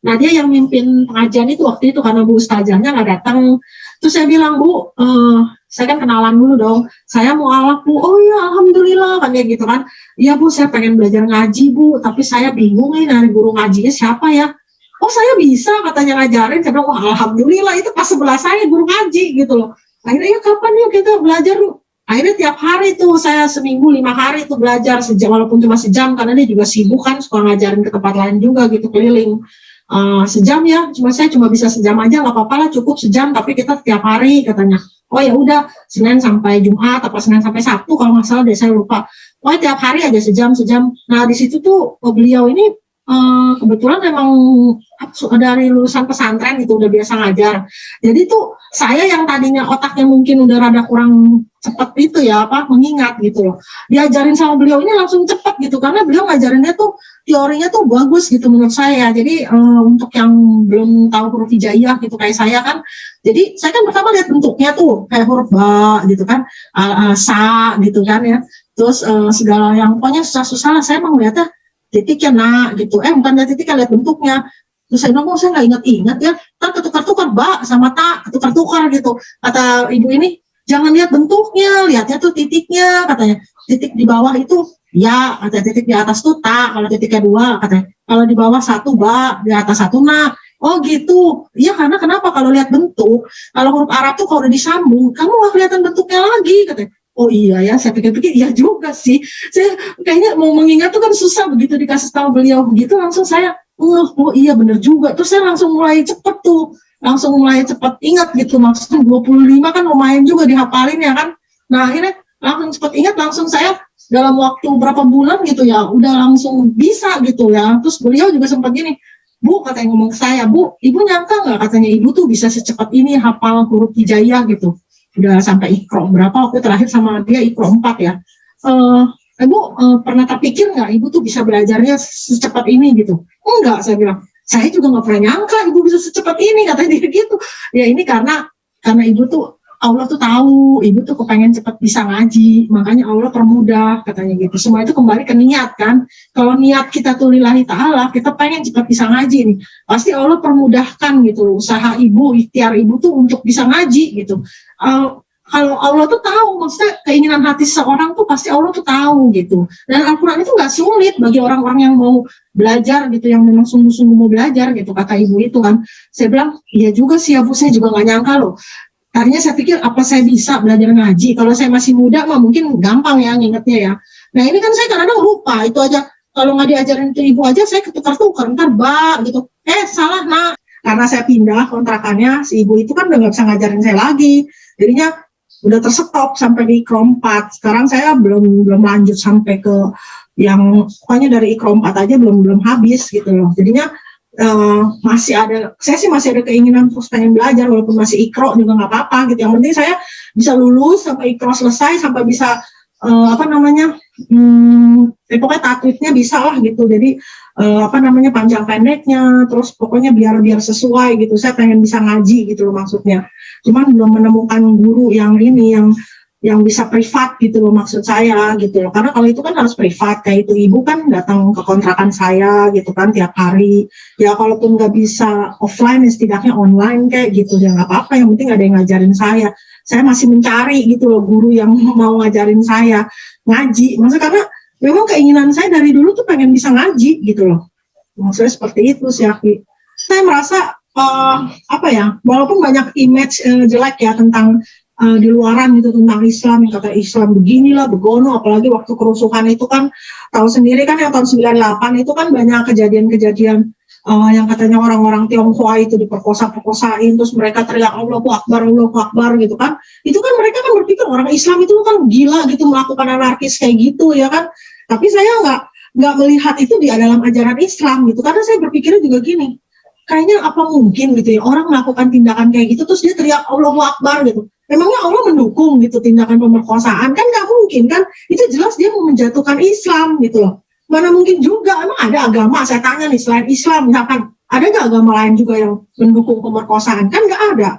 Nah dia yang mimpin pengajian itu waktu itu karena bu ustazahnya nggak datang. Terus saya bilang bu uh, saya kan kenalan dulu dong. Saya mau alak bu. Oh ya alhamdulillah kan kayak gitu kan. Iya bu saya pengen belajar ngaji bu. Tapi saya bingung nih dari guru ngajinya siapa ya oh saya bisa katanya ngajarin. Saya bilang wah alhamdulillah itu pas sebelah saya guru ngaji gitu loh. Akhirnya ya kapan yuk kita belajar lu akhirnya tiap hari tuh saya seminggu lima hari tuh belajar sejam walaupun cuma sejam karena dia juga sibuk kan suka ngajarin ke tempat lain juga gitu keliling. Uh, sejam ya cuma saya cuma bisa sejam aja nggak apa-apa lah cukup sejam tapi kita tiap hari katanya. Oh ya udah senin sampai jumat apa senin sampai sabtu kalau nggak salah deh saya lupa. Oh tiap hari aja sejam sejam. Nah di situ tuh beliau ini uh, kebetulan memang dari lulusan pesantren itu udah biasa ngajar. Jadi tuh saya yang tadinya otaknya mungkin udah rada kurang cepet itu ya apa mengingat gitu loh. Diajarin sama beliau ini langsung cepet gitu karena beliau ngajarinnya tuh teorinya tuh bagus gitu menurut saya. Jadi uh, untuk yang belum tahu huruf hijaiyah gitu kayak saya kan, jadi saya kan pertama lihat bentuknya tuh kayak huruf ba gitu kan, uh, uh, sa gitu kan ya. Terus uh, segala yang pokoknya susah-susah lah saya emang lihatnya titiknya nak gitu. Eh bukan lihat titiknya lihat bentuknya. Terus saya bilang oh saya nggak ingat-ingat ya. Tak ketukar-tukar bak sama tak ketukar-tukar gitu. Kata ibu ini jangan lihat bentuknya lihatnya tuh titiknya katanya. Titik di bawah itu ya kata titik di atas tuh tak kalau titiknya dua katanya. Kalau di bawah satu bak di atas satu nak. Oh gitu, iya karena kenapa kalau lihat bentuk, kalau huruf Arab tuh kalau udah disambung, kamu nggak kelihatan bentuknya lagi, katanya. Oh iya ya saya pikir-pikir iya juga sih. Saya kayaknya mau mengingat tuh kan susah begitu dikasih tahu beliau begitu langsung saya oh, iya bener juga. Terus saya langsung mulai cepet tuh langsung mulai cepet ingat gitu maksudnya 25 kan lumayan juga dihafalin ya kan. Nah akhirnya langsung cepet ingat langsung saya dalam waktu berapa bulan gitu ya udah langsung bisa gitu ya. Terus beliau juga sempat gini Bu katanya ngomong ke saya Bu ibu nyangka nggak katanya ibu tuh bisa secepat ini hafal huruf hijaiyah gitu udah sampai ikro. Berapa waktu terakhir sama dia ikro 4 ya? Uh, ibu uh, pernah terpikir nggak ibu tuh bisa belajarnya secepat ini gitu? Enggak saya bilang. Saya juga nggak pernah nyangka ibu bisa secepat ini katanya dia gitu. Ya ini karena karena ibu tuh Allah tuh tahu ibu tuh kepengen cepat bisa ngaji makanya Allah permudah katanya gitu. Semua itu kembali ke niat kan? Kalau niat kita tuh lillahi ta'ala kita pengen cepat bisa ngaji nih pasti Allah permudahkan gitu usaha ibu ikhtiar ibu tuh untuk bisa ngaji gitu. Uh, kalau Allah tuh tahu maksudnya keinginan hati seorang tuh pasti Allah tuh tahu gitu. Dan Al-Quran itu nggak sulit bagi orang-orang yang mau belajar gitu yang memang sungguh-sungguh mau belajar gitu kata ibu itu kan. Saya bilang iya juga sih ya bu saya juga nggak nyangka loh Tadinya saya pikir apa saya bisa belajar ngaji. Kalau saya masih muda mah mungkin gampang ya ngingetnya ya. Nah ini kan saya kadang-kadang lupa itu aja. Kalau nggak diajarin ke ibu aja saya ketukar-tukar ntar ba gitu. Eh salah nak. Karena saya pindah kontrakannya si ibu itu kan udah nggak bisa ngajarin saya lagi. Jadinya udah tersetop sampai di ikrom 4. Sekarang saya belum belum lanjut sampai ke yang pokoknya dari ikrom 4 aja belum belum habis gitu loh. Jadinya uh, masih ada saya sih masih ada keinginan terus pengen belajar walaupun masih ikro juga nggak apa-apa gitu. Yang penting saya bisa lulus sampai ikro selesai sampai bisa uh, apa namanya hmm, eh, pokoknya tatwidnya bisa lah gitu. Jadi uh, apa namanya panjang pendeknya terus pokoknya biar biar sesuai gitu. Saya pengen bisa ngaji gitu loh maksudnya. Cuman belum menemukan guru yang ini yang yang bisa privat gitu loh maksud saya gitu loh. Karena kalau itu kan harus privat kayak itu ibu kan datang ke kontrakan saya gitu kan tiap hari. Ya kalaupun nggak bisa offline ya setidaknya online kayak gitu ya nggak apa-apa. Yang penting ada yang ngajarin saya. Saya masih mencari gitu loh guru yang (laughs) mau ngajarin saya ngaji. Maksudnya karena memang keinginan saya dari dulu tuh pengen bisa ngaji gitu loh. Maksudnya seperti itu sih Aki. Saya merasa uh, apa ya walaupun banyak image uh, jelek ya tentang uh, di luaran gitu tentang Islam yang kata Islam beginilah begono apalagi waktu kerusuhan itu kan tahu sendiri kan yang tahun 98 itu kan banyak kejadian-kejadian uh, yang katanya orang-orang Tionghoa itu diperkosa-perkosain terus mereka teriak Allahu Akbar Allahu Akbar gitu kan. Itu kan mereka kan berpikir orang Islam itu kan gila gitu melakukan anarkis kayak gitu ya kan. Tapi saya nggak nggak melihat itu di dalam ajaran Islam gitu karena saya berpikirnya juga gini kayaknya apa mungkin gitu ya orang melakukan tindakan kayak gitu terus dia teriak Allahu Akbar gitu memangnya Allah mendukung gitu tindakan pemerkosaan? Kan nggak mungkin kan? Itu jelas dia mau menjatuhkan Islam gitu loh. Mana mungkin juga emang ada agama saya tanya nih selain Islam? Misalkan ada nggak agama lain juga yang mendukung pemerkosaan? Kan nggak ada.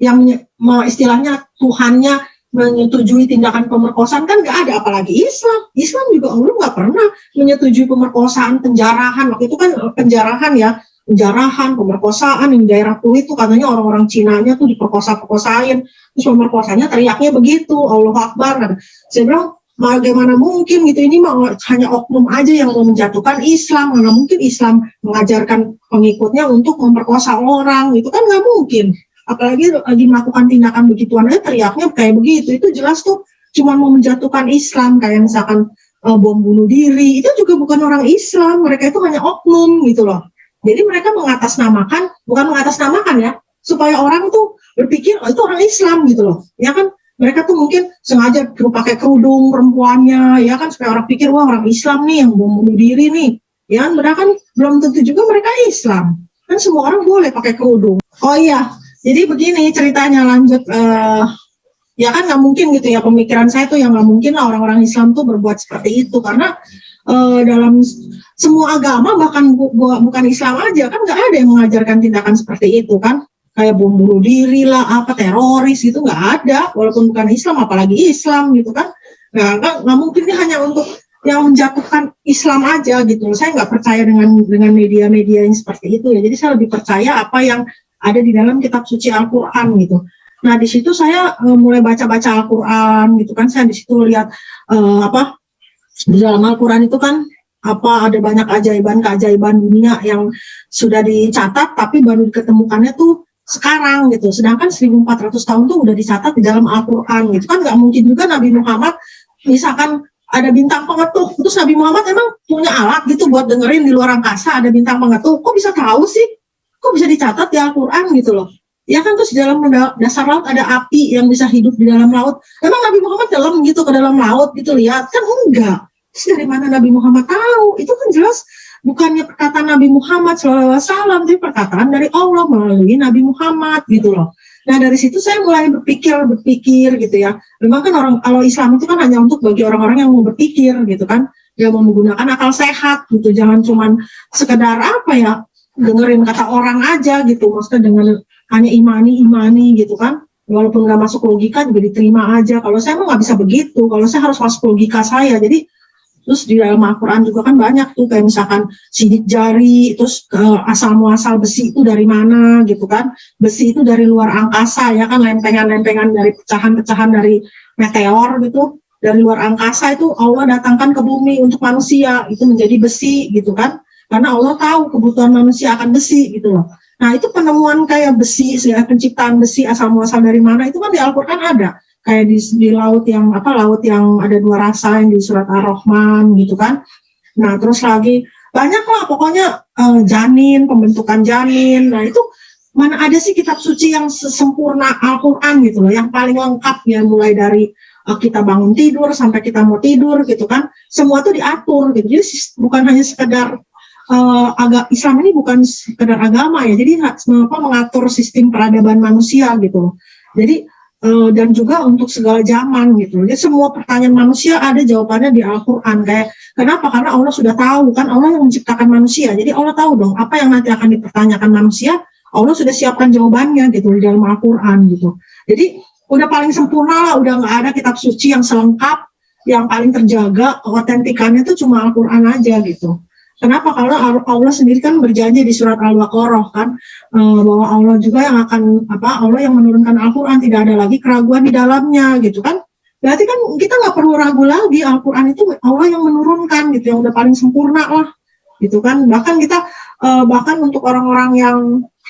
Yang istilahnya Tuhannya menyetujui tindakan pemerkosaan kan nggak ada. Apalagi Islam. Islam juga Allah nggak pernah menyetujui pemerkosaan penjarahan. Waktu itu kan penjarahan ya penjarahan, pemerkosaan di daerah Tui itu katanya orang-orang Cina-nya tuh diperkosa-perkosain, terus pemerkosanya teriaknya begitu, Allah Akbar. Kan. Saya bilang, bagaimana mungkin gitu, ini mah hanya oknum aja yang mau menjatuhkan Islam, mana mungkin Islam mengajarkan pengikutnya untuk memperkosa orang, itu kan nggak mungkin. Apalagi lagi melakukan tindakan begituan aja teriaknya kayak begitu, itu jelas tuh cuma mau menjatuhkan Islam, kayak misalkan uh, bom bunuh diri, itu juga bukan orang Islam, mereka itu hanya oknum gitu loh jadi mereka mengatasnamakan, bukan mengatasnamakan ya, supaya orang tuh berpikir oh, itu orang Islam gitu loh, ya kan? Mereka tuh mungkin sengaja pakai kerudung perempuannya, ya kan supaya orang pikir wah orang Islam nih yang mau bunuh diri nih, ya kan? Mereka kan belum tentu juga mereka Islam, kan semua orang boleh pakai kerudung. Oh iya, jadi begini ceritanya lanjut. Uh, ya kan nggak mungkin gitu ya pemikiran saya tuh yang nggak mungkin lah orang-orang Islam tuh berbuat seperti itu karena uh, dalam semua agama bahkan bu, bu, bukan Islam aja kan nggak ada yang mengajarkan tindakan seperti itu kan? Kayak bom bunuh diri lah apa teroris itu nggak ada. Walaupun bukan Islam apalagi Islam gitu kan? Nggak nggak, mungkin ini hanya untuk yang menjatuhkan Islam aja gitu saya nggak percaya dengan dengan media-media yang seperti itu ya. Jadi saya lebih percaya apa yang ada di dalam kitab suci Al-Quran gitu. Nah di situ saya uh, mulai baca-baca Al-Quran gitu kan. Saya di situ lihat uh, apa di dalam Al-Quran itu kan apa ada banyak ajaiban keajaiban dunia yang sudah dicatat tapi baru diketemukannya tuh sekarang gitu. Sedangkan 1400 tahun tuh udah dicatat di dalam Al-Qur'an gitu. Kan nggak mungkin juga Nabi Muhammad misalkan ada bintang pengetuk terus Nabi Muhammad emang punya alat gitu buat dengerin di luar angkasa ada bintang pengetuk. Kok bisa tahu sih? Kok bisa dicatat di Al-Qur'an gitu loh? Ya kan terus di dalam dasar laut ada api yang bisa hidup di dalam laut. Emang Nabi Muhammad dalam gitu ke dalam laut gitu lihat? Kan enggak terus dari mana Nabi Muhammad tahu? Itu kan jelas bukannya perkataan Nabi Muhammad SAW, tapi perkataan dari Allah melalui Nabi Muhammad gitu loh. Nah dari situ saya mulai berpikir, berpikir gitu ya. Memang kan orang kalau Islam itu kan hanya untuk bagi orang-orang yang mau berpikir gitu kan, yang mau menggunakan akal sehat gitu, jangan cuman sekedar apa ya dengerin kata orang aja gitu, maksudnya dengan hanya imani imani gitu kan, walaupun nggak masuk logika juga diterima aja. Kalau saya mah nggak bisa begitu, kalau saya harus masuk logika saya, jadi Terus di dalam Al-Quran juga kan banyak tuh kayak misalkan sidik jari, terus uh, asal muasal besi itu dari mana gitu kan. Besi itu dari luar angkasa ya kan lempengan-lempengan dari pecahan-pecahan dari meteor gitu. Dari luar angkasa itu Allah datangkan ke bumi untuk manusia, itu menjadi besi gitu kan. Karena Allah tahu kebutuhan manusia akan besi gitu loh. Nah itu penemuan kayak besi, penciptaan besi asal muasal dari mana itu kan di Al-Quran ada kayak di, di laut yang apa laut yang ada dua rasa yang di surat Ar-Rahman gitu kan. Nah, terus lagi banyak lah pokoknya uh, janin, pembentukan janin. Nah, itu mana ada sih kitab suci yang sempurna Al-Qur'an gitu loh, yang paling lengkap ya mulai dari uh, kita bangun tidur sampai kita mau tidur gitu kan. Semua tuh diatur gitu. Jadi bukan hanya sekedar uh, agak Islam ini bukan sekedar agama ya. Jadi apa mengatur sistem peradaban manusia gitu. Jadi uh, dan juga untuk segala zaman gitu. Jadi semua pertanyaan manusia ada jawabannya di Al-Qur'an kayak kenapa? Karena Allah sudah tahu kan Allah yang menciptakan manusia. Jadi Allah tahu dong apa yang nanti akan dipertanyakan manusia, Allah sudah siapkan jawabannya gitu di dalam Al-Qur'an gitu. Jadi udah paling sempurna lah, udah nggak ada kitab suci yang selengkap, yang paling terjaga, otentikannya itu cuma Al-Qur'an aja gitu. Kenapa? Karena Allah sendiri kan berjanji di surat Al-Baqarah kan uh, bahwa Allah juga yang akan apa Allah yang menurunkan Al-Qur'an tidak ada lagi keraguan di dalamnya gitu kan. Berarti kan kita nggak perlu ragu lagi Al-Qur'an itu Allah yang menurunkan gitu yang udah paling sempurna lah gitu kan. Bahkan kita uh, bahkan untuk orang-orang yang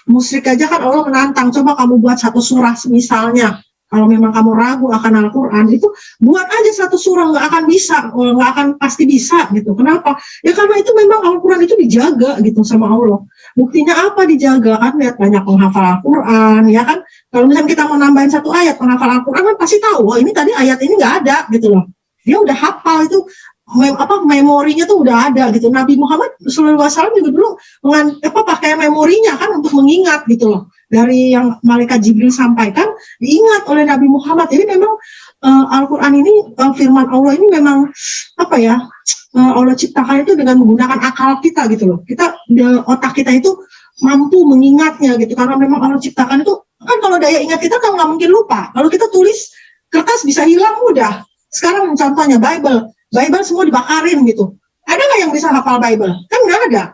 musyrik aja kan Allah menantang coba kamu buat satu surah misalnya kalau memang kamu ragu akan Al-Quran itu buat aja satu surah nggak akan bisa oh, nggak akan pasti bisa gitu. Kenapa? Ya karena itu memang Al-Quran itu dijaga gitu sama Allah. Buktinya apa dijaga? Kan lihat banyak penghafal Al-Quran ya kan? Kalau misalnya kita mau nambahin satu ayat penghafal Al-Quran kan pasti tahu wah ini tadi ayat ini nggak ada gitu loh. Dia udah hafal itu mem, apa memorinya tuh udah ada gitu. Nabi Muhammad SAW juga dulu mengan, apa pakai memorinya kan untuk mengingat gitu loh dari yang malaikat Jibril sampaikan diingat oleh Nabi Muhammad. Jadi memang uh, Al-Qur'an ini uh, firman Allah ini memang apa ya? Uh, Allah ciptakan itu dengan menggunakan akal kita gitu loh. Kita otak kita itu mampu mengingatnya gitu karena memang Allah ciptakan itu kan kalau daya ingat kita kan nggak mungkin lupa. Kalau kita tulis kertas bisa hilang mudah. Sekarang contohnya Bible, Bible semua dibakarin gitu. Ada nggak yang bisa hafal Bible? Kan nggak ada.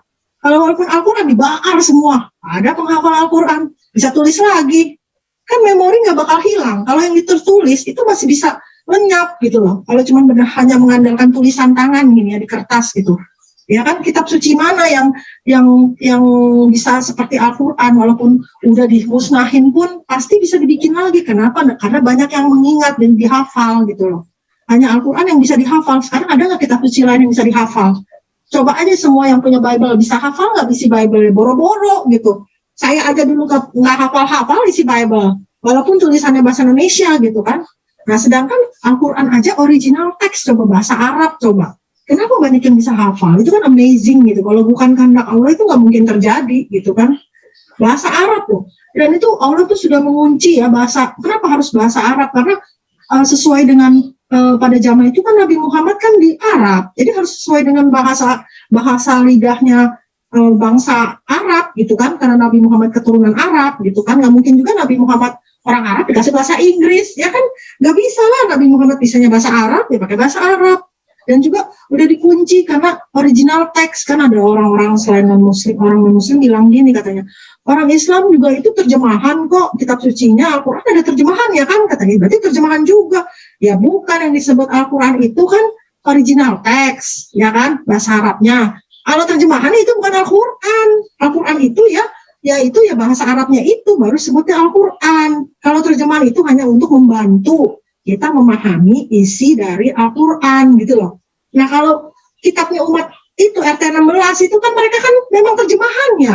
Kalau walaupun Al-Quran dibakar semua, ada penghafal Al-Quran, bisa tulis lagi. Kan memori nggak bakal hilang. Kalau yang ditulis itu masih bisa lenyap gitu loh. Kalau cuma benar hanya mengandalkan tulisan tangan gini ya di kertas gitu. Ya kan kitab suci mana yang yang yang bisa seperti Al-Qur'an walaupun udah dimusnahin pun pasti bisa dibikin lagi. Kenapa? Karena banyak yang mengingat dan dihafal gitu loh. Hanya Al-Qur'an yang bisa dihafal. Sekarang ada nggak kitab suci lain yang bisa dihafal? Coba aja semua yang punya Bible bisa hafal nggak isi Bible boro-boro gitu. Saya aja dulu nggak hafal-hafal isi Bible, walaupun tulisannya bahasa Indonesia gitu kan. Nah, sedangkan Al-Quran aja original teks coba bahasa Arab coba. Kenapa banyak yang bisa hafal? Itu kan amazing gitu. Kalau bukan kehendak Allah itu nggak mungkin terjadi gitu kan. Bahasa Arab tuh. Dan itu Allah tuh sudah mengunci ya bahasa. Kenapa harus bahasa Arab? Karena uh, sesuai dengan uh, pada zaman itu kan Nabi Muhammad kan di Arab, jadi harus sesuai dengan bahasa bahasa lidahnya bangsa Arab gitu kan, karena Nabi Muhammad keturunan Arab gitu kan, nggak mungkin juga Nabi Muhammad orang Arab dikasih bahasa Inggris, ya kan? Nggak bisa lah Nabi Muhammad bisanya bahasa Arab, ya pakai bahasa Arab. Dan juga udah dikunci karena original teks kan ada orang-orang selain non muslim orang non muslim bilang gini katanya orang Islam juga itu terjemahan kok kitab sucinya Al-Quran ada terjemahan ya kan? Katanya berarti terjemahan juga. Ya bukan yang disebut Al-Quran itu kan original teks ya kan? Bahasa Arabnya kalau terjemahan itu bukan Al-Quran Al-Quran itu ya ya itu ya bahasa Arabnya itu baru sebutnya Al-Quran. Kalau terjemahan itu hanya untuk membantu kita memahami isi dari Al-Quran gitu loh. Nah kalau kitabnya umat itu RT 16 itu kan mereka kan memang terjemahannya.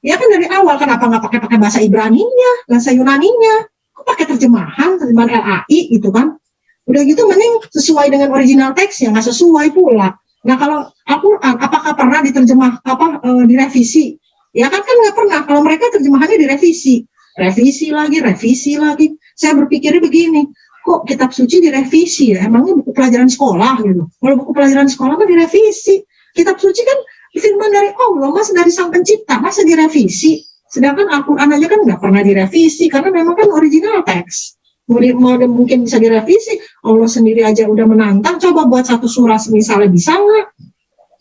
Ya kan dari awal kenapa nggak pakai pakai bahasa Ibrani-nya, bahasa Yunani-nya? Kok pakai terjemahan, terjemahan LAI gitu kan? Udah gitu mending sesuai dengan original teks yang nggak sesuai pula. Nah kalau Al-Quran apakah pernah diterjemah apa e, direvisi? Ya kan kan nggak pernah. Kalau mereka terjemahannya direvisi, revisi lagi, revisi lagi. Saya berpikirnya begini, kok kitab suci direvisi ya? Emangnya buku pelajaran sekolah gitu? Kalau buku pelajaran sekolah mah direvisi. Kitab suci kan firman dari Allah, mas dari sang pencipta, masa direvisi? Sedangkan Al-Quran aja kan nggak pernah direvisi, karena memang kan original teks. Mau mungkin bisa direvisi, Allah sendiri aja udah menantang, coba buat satu surah misalnya bisa nggak?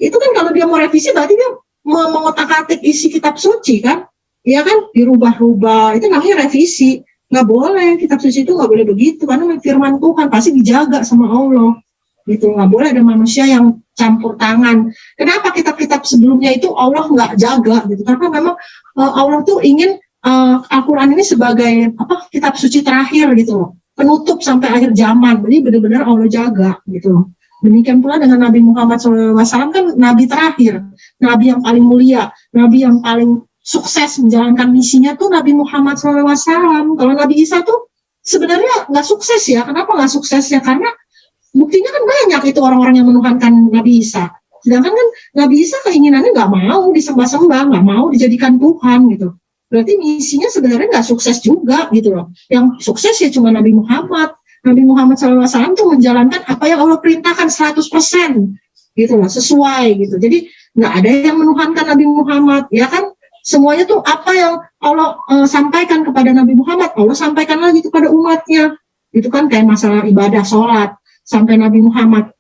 Itu kan kalau dia mau revisi berarti dia mengotak-atik isi kitab suci kan? Ya kan? Dirubah-rubah itu namanya revisi. Nggak boleh kitab suci itu nggak boleh begitu karena firman Tuhan pasti dijaga sama Allah. Gitu nggak boleh ada manusia yang campur tangan. Kenapa kitab-kitab sebelumnya itu Allah nggak jaga? Gitu karena memang uh, Allah tuh ingin uh, Al-Quran ini sebagai apa kitab suci terakhir gitu penutup sampai akhir zaman jadi benar-benar Allah jaga gitu Demikian pula dengan Nabi Muhammad SAW kan Nabi terakhir, Nabi yang paling mulia, Nabi yang paling sukses menjalankan misinya tuh Nabi Muhammad SAW. Kalau Nabi Isa tuh sebenarnya nggak sukses ya. Kenapa nggak sukses ya? Karena buktinya kan banyak itu orang-orang yang menuhankan Nabi Isa. Sedangkan kan Nabi Isa keinginannya nggak mau disembah-sembah, nggak mau dijadikan Tuhan gitu. Berarti misinya sebenarnya nggak sukses juga gitu loh. Yang sukses ya cuma Nabi Muhammad. Nabi Muhammad SAW itu menjalankan apa yang Allah perintahkan 100% gitu loh, sesuai gitu. Jadi nggak ada yang menuhankan Nabi Muhammad, ya kan? Semuanya tuh apa yang Allah uh, sampaikan kepada Nabi Muhammad, Allah sampaikan lagi kepada umatnya. Itu kan kayak masalah ibadah, sholat, sampai Nabi Muhammad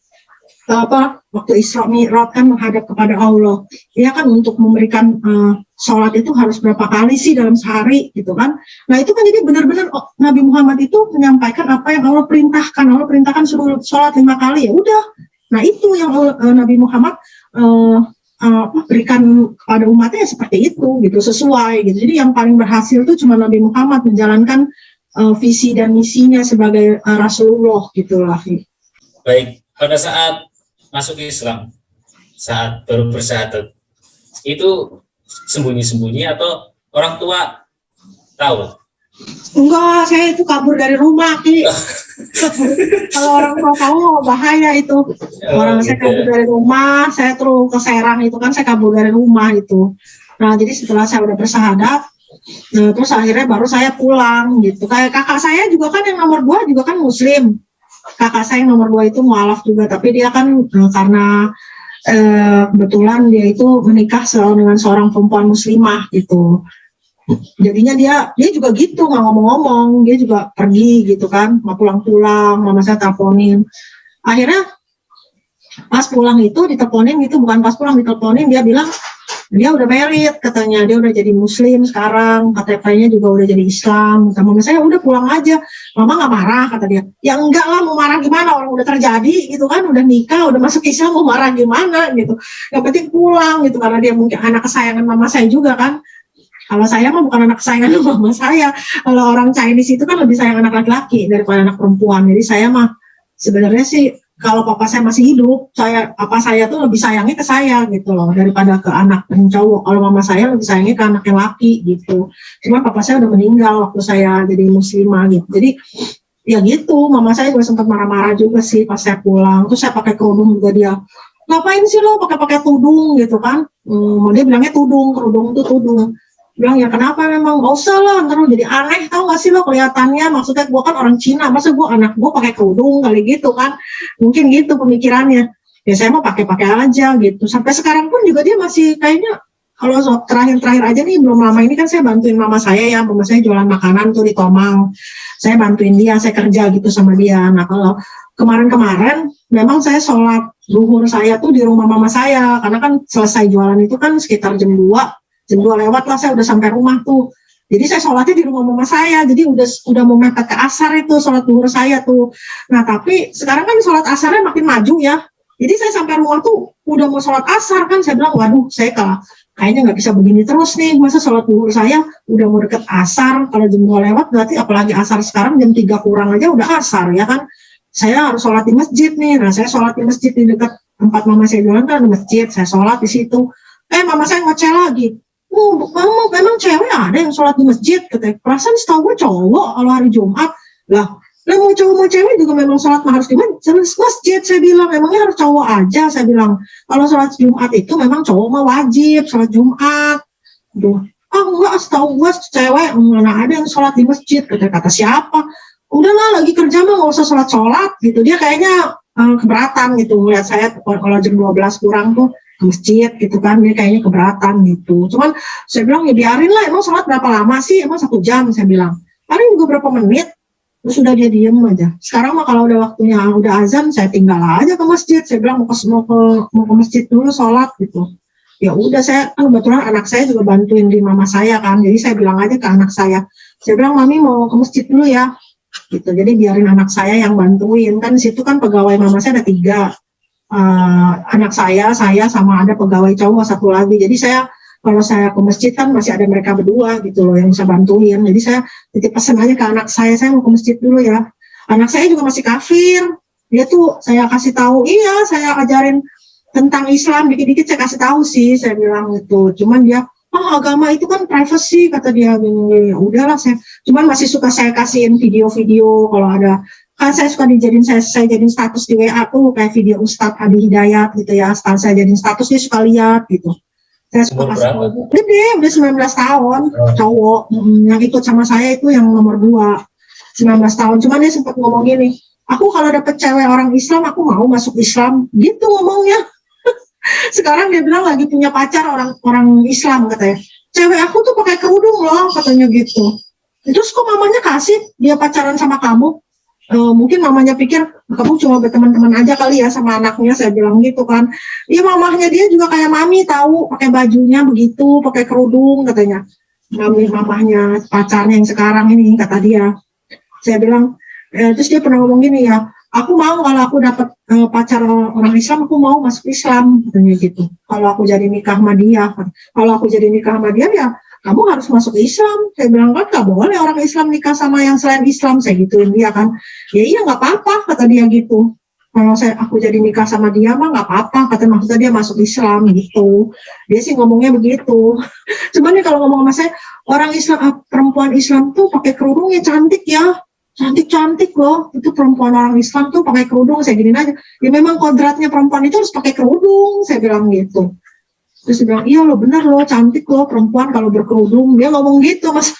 apa waktu Isra Mi'raj kan menghadap kepada Allah. Ya kan untuk memberikan uh, sholat itu harus berapa kali sih dalam sehari gitu kan? Nah itu kan jadi benar-benar oh, Nabi Muhammad itu menyampaikan apa yang Allah perintahkan. Allah perintahkan suruh sholat lima kali ya udah. Nah itu yang uh, Nabi Muhammad uh, uh, berikan kepada umatnya seperti itu gitu sesuai gitu. Jadi yang paling berhasil itu cuma Nabi Muhammad menjalankan uh, visi dan misinya sebagai uh, Rasulullah gitu lah. Baik pada saat masuk Islam saat baru bersyahadat itu sembunyi-sembunyi atau orang tua tahu? Enggak, saya itu kabur dari rumah, Ki. (laughs) Kalau orang tua tahu bahaya itu. Oh, orang gitu. saya kabur dari rumah, saya terus ke Serang itu kan saya kabur dari rumah itu. Nah, jadi setelah saya udah bersahadat, nah, terus akhirnya baru saya pulang gitu. Kayak kakak saya juga kan yang nomor dua juga kan muslim kakak saya yang nomor dua itu mualaf juga tapi dia kan uh, karena uh, kebetulan dia itu menikah dengan seorang perempuan muslimah gitu. Jadinya dia dia juga gitu nggak ngomong-ngomong dia juga pergi gitu kan mau pulang-pulang mama saya teleponin. Akhirnya pas pulang itu diteleponin itu bukan pas pulang diteleponin dia bilang dia udah merit katanya. Dia udah jadi muslim sekarang. KTP-nya juga udah jadi Islam. Sama mama saya udah pulang aja. Mama nggak marah kata dia. Ya enggak lah mau marah gimana? Orang udah terjadi gitu kan. Udah nikah udah masuk Islam mau marah gimana? gitu. Yang penting pulang gitu. Karena dia mungkin anak kesayangan mama saya juga kan. Kalau saya mah bukan anak kesayangan (laughs) mama saya. Kalau orang Chinese itu kan lebih sayang anak laki-laki daripada anak perempuan. Jadi saya mah sebenarnya sih kalau papa saya masih hidup, saya apa saya tuh lebih sayangnya ke saya gitu loh daripada ke anak yang cowok. Kalau mama saya lebih sayangnya ke anak yang laki gitu. Cuma papa saya udah meninggal waktu saya jadi muslimah gitu. Jadi ya gitu, mama saya juga sempat marah-marah juga sih pas saya pulang. Terus saya pakai kerudung juga dia, ngapain sih lo pakai-pakai tudung gitu kan? Hmm, dia bilangnya tudung, kerudung itu tudung bilang ya kenapa memang? Gak usah lah ntar jadi aneh tau gak sih lo kelihatannya? Maksudnya gue kan orang Cina masa gue anak gue pakai kerudung kali gitu kan? Mungkin gitu pemikirannya. Ya saya mau pakai-pakai aja gitu. Sampai sekarang pun juga dia masih kayaknya kalau terakhir-terakhir aja nih belum lama ini kan saya bantuin mama saya ya mama saya jualan makanan tuh di Tomang. Saya bantuin dia saya kerja gitu sama dia. Nah kalau kemarin-kemarin memang saya sholat zuhur saya tuh di rumah mama saya karena kan selesai jualan itu kan sekitar jam 2 jam dua lewat lah saya udah sampai rumah tuh. Jadi saya sholatnya di rumah mama saya. Jadi udah udah mau mepet ke asar itu sholat duhur saya tuh. Nah tapi sekarang kan sholat asarnya makin maju ya. Jadi saya sampai rumah tuh udah mau sholat asar kan. Saya bilang waduh saya ke kayaknya nggak bisa begini terus nih. Masa sholat duhur saya udah mau deket asar. Kalau jam 2 lewat berarti apalagi asar sekarang jam 3 kurang aja udah asar ya kan? Saya harus sholat di masjid nih. Nah saya sholat di masjid di dekat tempat mama saya jualan kan masjid. Saya sholat di situ. Eh mama saya ngoceh lagi oh mama memang cewek ada yang sholat di masjid katanya perasaan setahu gue cowok kalau hari Jumat. Lah lah mau cowok mau cewek juga memang sholat harus di masjid saya bilang. Memangnya harus cowok aja saya bilang. Kalau sholat Jumat itu memang cowok mah wajib sholat Jumat. Duh, ah enggak setahu gue cewek mana ada yang sholat di masjid kata kata siapa? Udahlah lagi kerja mah nggak usah sholat sholat gitu. Dia kayaknya uh, keberatan gitu lihat saya kalau jam 12 kurang tuh masjid gitu kan dia kayaknya keberatan gitu. Cuman saya bilang ya biarin lah emang sholat berapa lama sih? Emang satu jam saya bilang. Paling juga berapa menit? Terus sudah dia diem aja. Sekarang mah kalau udah waktunya udah azan saya tinggal aja ke masjid. Saya bilang mau ke mau ke, mau ke masjid dulu sholat gitu. Ya udah saya kan kebetulan anak saya juga bantuin di mama saya kan. Jadi saya bilang aja ke anak saya. Saya bilang mami mau ke masjid dulu ya. Gitu. Jadi biarin anak saya yang bantuin. Kan situ kan pegawai mama saya ada tiga uh, anak saya saya sama ada pegawai cowok satu lagi. Jadi saya kalau saya ke masjid kan masih ada mereka berdua gitu loh yang bisa bantuin. Jadi saya titip pesan aja ke anak saya saya mau ke masjid dulu ya. Anak saya juga masih kafir. Dia tuh saya kasih tahu iya saya ajarin tentang Islam. Dikit-dikit saya kasih tahu sih saya bilang itu cuman dia oh agama itu kan privacy kata dia gini. Udahlah saya cuman masih suka saya kasihin video-video kalau ada kan saya suka dijadiin saya, saya jadiin status di WA tuh kayak video Ustadz Adi Hidayat gitu ya. Setelah saya jadiin status dia suka lihat gitu. Saya suka kasih tahu. Gede udah 19 tahun oh. cowok yang ikut sama saya itu yang nomor dua 19 tahun. Cuman dia sempat ngomong gini aku kalau dapet cewek orang Islam aku mau masuk Islam. Gitu ngomongnya. (laughs) Sekarang dia bilang lagi punya pacar orang orang Islam katanya. Cewek aku tuh pakai kerudung loh katanya gitu. Terus kok mamanya kasih dia pacaran sama kamu e, mungkin mamanya pikir kamu cuma berteman-teman aja kali ya sama anaknya saya bilang gitu kan. Iya mamahnya dia juga kayak mami tahu pakai bajunya begitu pakai kerudung katanya. Mami mamahnya pacarnya yang sekarang ini kata dia. Saya bilang e, terus dia pernah ngomong gini ya aku mau kalau aku dapat uh, pacar orang Islam aku mau masuk Islam katanya gitu. Kalau aku jadi nikah sama dia kalau aku jadi nikah sama dia ya kamu harus masuk Islam. Saya bilang kan gak boleh orang Islam nikah sama yang selain Islam. Saya gituin dia kan. Ya iya nggak apa-apa kata dia gitu. Kalau saya aku jadi nikah sama dia mah nggak apa-apa kata maksudnya dia masuk Islam gitu. Dia sih ngomongnya begitu. (laughs) Cuman nih kalau ngomong sama saya orang Islam ah, perempuan Islam tuh pakai kerudungnya cantik ya. Cantik-cantik loh. Itu perempuan orang Islam tuh pakai kerudung. Saya gini aja. Ya memang kodratnya perempuan itu harus pakai kerudung saya bilang gitu terus dia bilang iya lo benar lo cantik lo perempuan kalau berkerudung dia ngomong gitu mas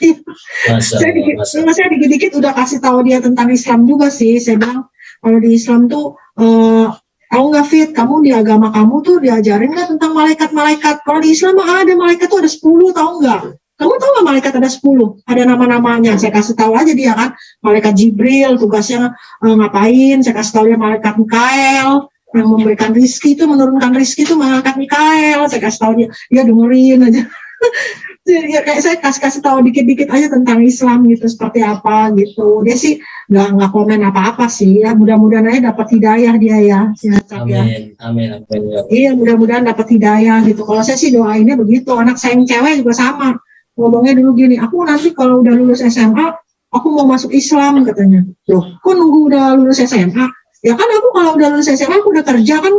saya dikit saya dikit-dikit udah kasih tahu dia tentang Islam juga sih saya bilang kalau di Islam tuh uh, tahu nggak fit kamu di agama kamu tuh diajarin nggak tentang malaikat-malaikat kalau di Islam ada malaikat tuh ada 10 tahu nggak kamu tahu nggak malaikat ada 10? Ada nama-namanya. Saya kasih tahu aja dia kan. Malaikat Jibril tugasnya uh, ngapain. Saya kasih tahu dia malaikat Mikael yang memberikan rizki itu menurunkan rizki itu malaikat Mikael. Saya kasih tahu dia, dia dengerin aja. (laughs) ya, kayak saya kasih kasih tahu dikit-dikit aja tentang Islam gitu seperti apa gitu. Dia sih nggak nggak komen apa-apa sih ya. Mudah-mudahan aja dapat hidayah dia ya. Sehat, amin, ya. amin, amin. Ya. Iya mudah-mudahan dapat hidayah gitu. Kalau saya sih doainnya begitu. Anak saya yang cewek juga sama ngomongnya dulu gini, aku nanti kalau udah lulus SMA, aku mau masuk Islam katanya. Loh, kok nunggu udah lulus SMA? Ya kan aku kalau udah lulus SMA, aku udah kerja kan,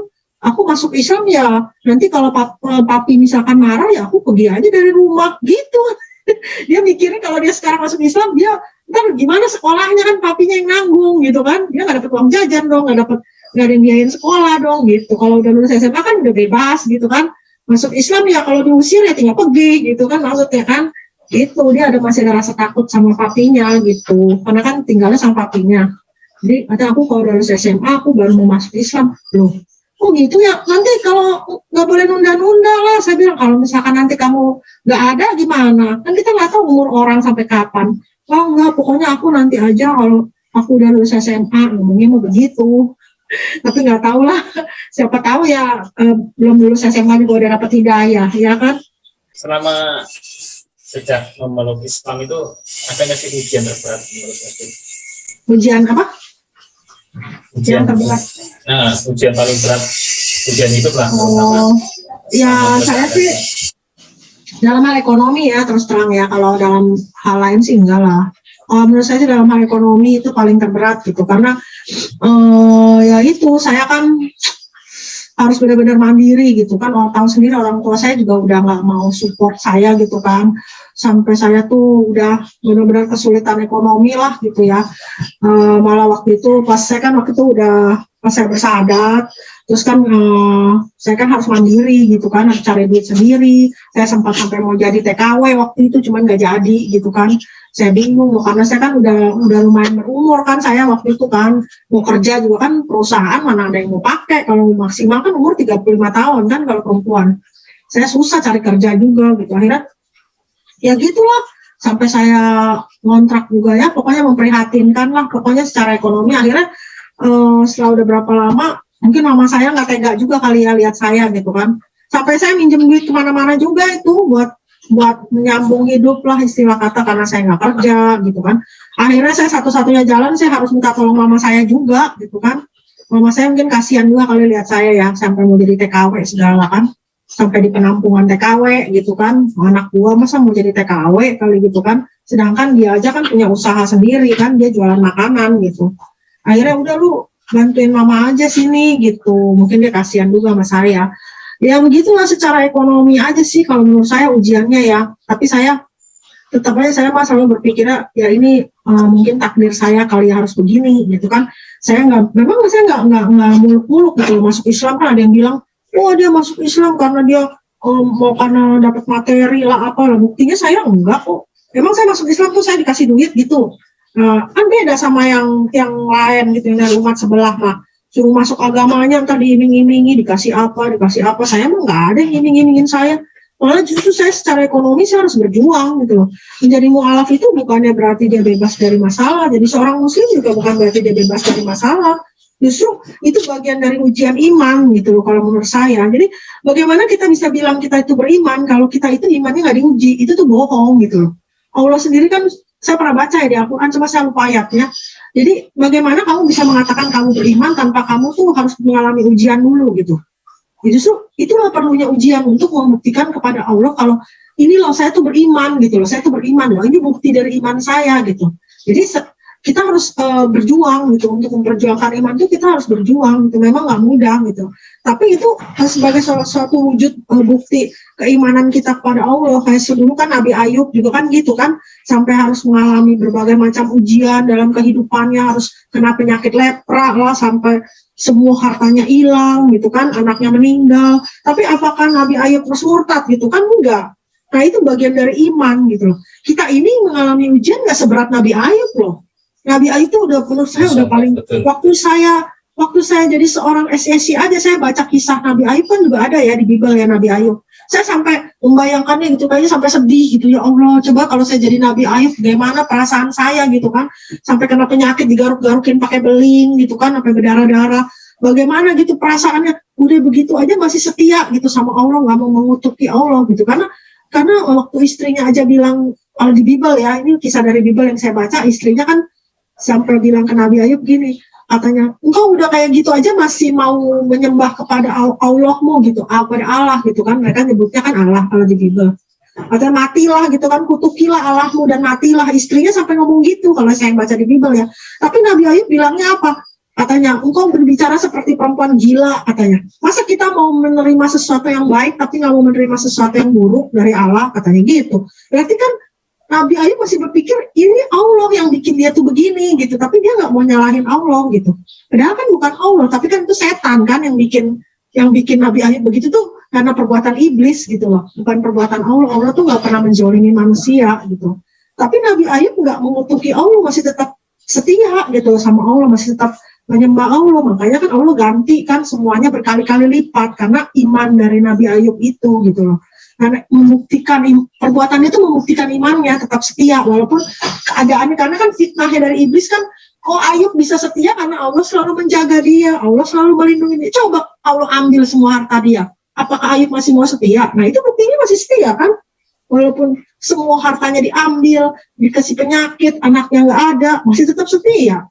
aku masuk Islam ya, nanti kalau pap, eh, papi misalkan marah ya aku pergi aja dari rumah, gitu. (laughs) dia mikirnya kalau dia sekarang masuk Islam, dia ntar gimana sekolahnya? Kan papinya yang nanggung gitu kan, dia nggak dapet uang jajan dong, nggak dapet nggak ada sekolah dong gitu. Kalau udah lulus SMA kan udah bebas gitu kan, masuk Islam ya kalau diusir ya tinggal pergi gitu kan maksudnya kan. Itu dia ada masih ada rasa takut sama papinya gitu. Karena kan tinggalnya sama papinya jadi ada aku kalau dari SMA aku baru mau masuk Islam. Loh oh gitu ya? Nanti kalau nggak boleh nunda-nunda lah saya bilang kalau misalkan nanti kamu nggak ada gimana? Kan kita nggak tahu umur orang sampai kapan. Oh enggak pokoknya aku nanti aja kalau aku udah lulus SMA ngomongnya mau begitu. (laughs) Tapi nggak tahu lah. (laughs) Siapa tahu ya eh, belum lulus SMA juga udah dapat hidayah ya kan? Selama sejak memeluk Islam itu ada nggak sih ujian terberat menurut ujian apa ujian, terberat. Nah ujian paling berat ujian itu lah. Oh ya saya sih dalam hal ekonomi ya terus terang ya kalau dalam hal lain sih enggak lah. Uh, menurut saya sih dalam hal ekonomi itu paling terberat gitu karena uh, ya itu saya kan harus benar-benar mandiri gitu kan orang tahu sendiri orang tua saya juga udah nggak mau support saya gitu kan sampai saya tuh udah benar-benar kesulitan ekonomi lah gitu ya. Uh, malah waktu itu pas saya kan waktu itu udah pas saya bersahadat terus kan uh, saya kan harus mandiri gitu kan harus cari duit sendiri. Saya sempat sampai mau jadi TKW waktu itu cuman nggak jadi gitu kan. Saya bingung karena saya kan udah udah lumayan berumur kan saya waktu itu kan. Mau kerja juga kan perusahaan mana ada yang mau pakai. Kalau maksimal kan umur 35 tahun kan kalau perempuan. Saya susah cari kerja juga gitu. Akhirnya ya gitulah. Sampai saya ngontrak juga ya. Pokoknya memprihatinkan lah. Pokoknya secara ekonomi akhirnya uh, setelah udah berapa lama mungkin mama saya nggak tega juga kali ya lihat saya gitu kan. Sampai saya minjem duit ke mana-mana juga itu buat buat menyambung hidup lah istilah kata karena saya nggak kerja gitu kan. Akhirnya saya satu-satunya jalan saya harus minta tolong mama saya juga gitu kan. Mama saya mungkin kasihan juga kali lihat saya ya sampai mau jadi TKW segala kan sampai di penampungan TKW gitu kan. Anak gua masa mau jadi TKW kali gitu kan. Sedangkan dia aja kan punya usaha sendiri kan dia jualan makanan gitu. Akhirnya udah lu bantuin mama aja sini gitu. Mungkin dia kasihan juga sama saya. Ya begitulah secara ekonomi aja sih kalau menurut saya ujiannya ya. Tapi saya tetap aja saya mah selalu berpikir ya ini uh, mungkin takdir saya kali ya harus begini gitu kan. Saya nggak memang saya nggak nggak nggak muluk-muluk gitu masuk Islam kan ada yang bilang oh dia masuk Islam karena dia um, mau karena dapat materi lah apa lah. Buktinya saya enggak kok. Emang saya masuk Islam tuh saya dikasih duit gitu. Nah, kan beda sama yang yang lain gitu yang dari umat sebelah mah. Suruh masuk agamanya ntar diiming-imingi dikasih apa dikasih apa. Saya emang nggak ada yang iming-imingin saya. Malah justru saya secara ekonomi saya harus berjuang gitu loh. Menjadi mualaf itu bukannya berarti dia bebas dari masalah. Jadi seorang muslim juga bukan berarti dia bebas dari masalah justru itu bagian dari ujian iman gitu loh kalau menurut saya jadi bagaimana kita bisa bilang kita itu beriman kalau kita itu imannya nggak diuji itu tuh bohong gitu loh Allah sendiri kan saya pernah baca ya di Al-Quran, cuma saya lupa ayatnya. Jadi bagaimana kamu bisa mengatakan kamu beriman tanpa kamu tuh harus mengalami ujian dulu gitu. Justru itulah perlunya ujian untuk membuktikan kepada Allah kalau ini loh saya tuh beriman gitu loh, saya tuh beriman loh, ini bukti dari iman saya gitu. Jadi kita harus uh, berjuang gitu untuk memperjuangkan iman itu kita harus berjuang gitu. Memang nggak mudah gitu. Tapi itu sebagai salah satu wujud uh, bukti keimanan kita kepada Allah. Kayak dulu kan Nabi Ayub juga kan gitu kan. Sampai harus mengalami berbagai macam ujian dalam kehidupannya. Harus kena penyakit lepra lah sampai semua hartanya hilang gitu kan. Anaknya meninggal. Tapi apakah Nabi Ayub terus murtad gitu kan? Enggak. Nah itu bagian dari iman gitu loh. Kita ini mengalami ujian nggak seberat Nabi Ayub loh Nabi Ayub itu udah menurut saya udah paling betul. waktu saya waktu saya jadi seorang SSI aja saya baca kisah Nabi Ayub kan juga ada ya di Bible ya Nabi Ayub. Saya sampai membayangkannya gitu kayaknya sampai sedih gitu ya Allah coba kalau saya jadi Nabi Ayub bagaimana perasaan saya gitu kan sampai kena penyakit digaruk-garukin pakai beling gitu kan sampai berdarah-darah bagaimana gitu perasaannya udah begitu aja masih setia gitu sama Allah nggak mau mengutuki Allah gitu karena karena waktu istrinya aja bilang kalau di Bible ya ini kisah dari Bible yang saya baca istrinya kan sampai bilang ke Nabi Ayub gini. Katanya engkau udah kayak gitu aja masih mau menyembah kepada Allahmu gitu kepada Allah gitu kan? Mereka nyebutnya kan Allah kalau di Bible. Atau matilah gitu kan kutukilah Allahmu dan matilah istrinya sampai ngomong gitu kalau saya yang baca di Bible ya. Tapi Nabi Ayub bilangnya apa? Katanya engkau berbicara seperti perempuan gila katanya. Masa kita mau menerima sesuatu yang baik tapi nggak mau menerima sesuatu yang buruk dari Allah? Katanya gitu. Berarti kan Nabi Ayub masih berpikir ini Allah yang bikin dia tuh begini gitu, tapi dia nggak mau nyalahin Allah gitu. Padahal kan bukan Allah, tapi kan itu setan kan yang bikin yang bikin Nabi Ayub begitu tuh karena perbuatan iblis gitu loh, bukan perbuatan Allah. Allah tuh nggak pernah menjolimi manusia gitu. Tapi Nabi Ayub nggak mengutuki Allah, masih tetap setia gitu sama Allah, masih tetap menyembah Allah. Makanya kan Allah ganti kan semuanya berkali-kali lipat karena iman dari Nabi Ayub itu gitu loh membuktikan perbuatannya itu membuktikan imannya tetap setia. Walaupun keadaannya karena kan fitnahnya dari iblis kan oh, Ayub bisa setia? Karena Allah selalu menjaga dia. Allah selalu melindungi dia. Coba Allah ambil semua harta dia. Apakah Ayub masih mau setia? Nah itu buktinya masih setia kan? Walaupun semua hartanya diambil dikasih penyakit anaknya nggak ada masih tetap setia.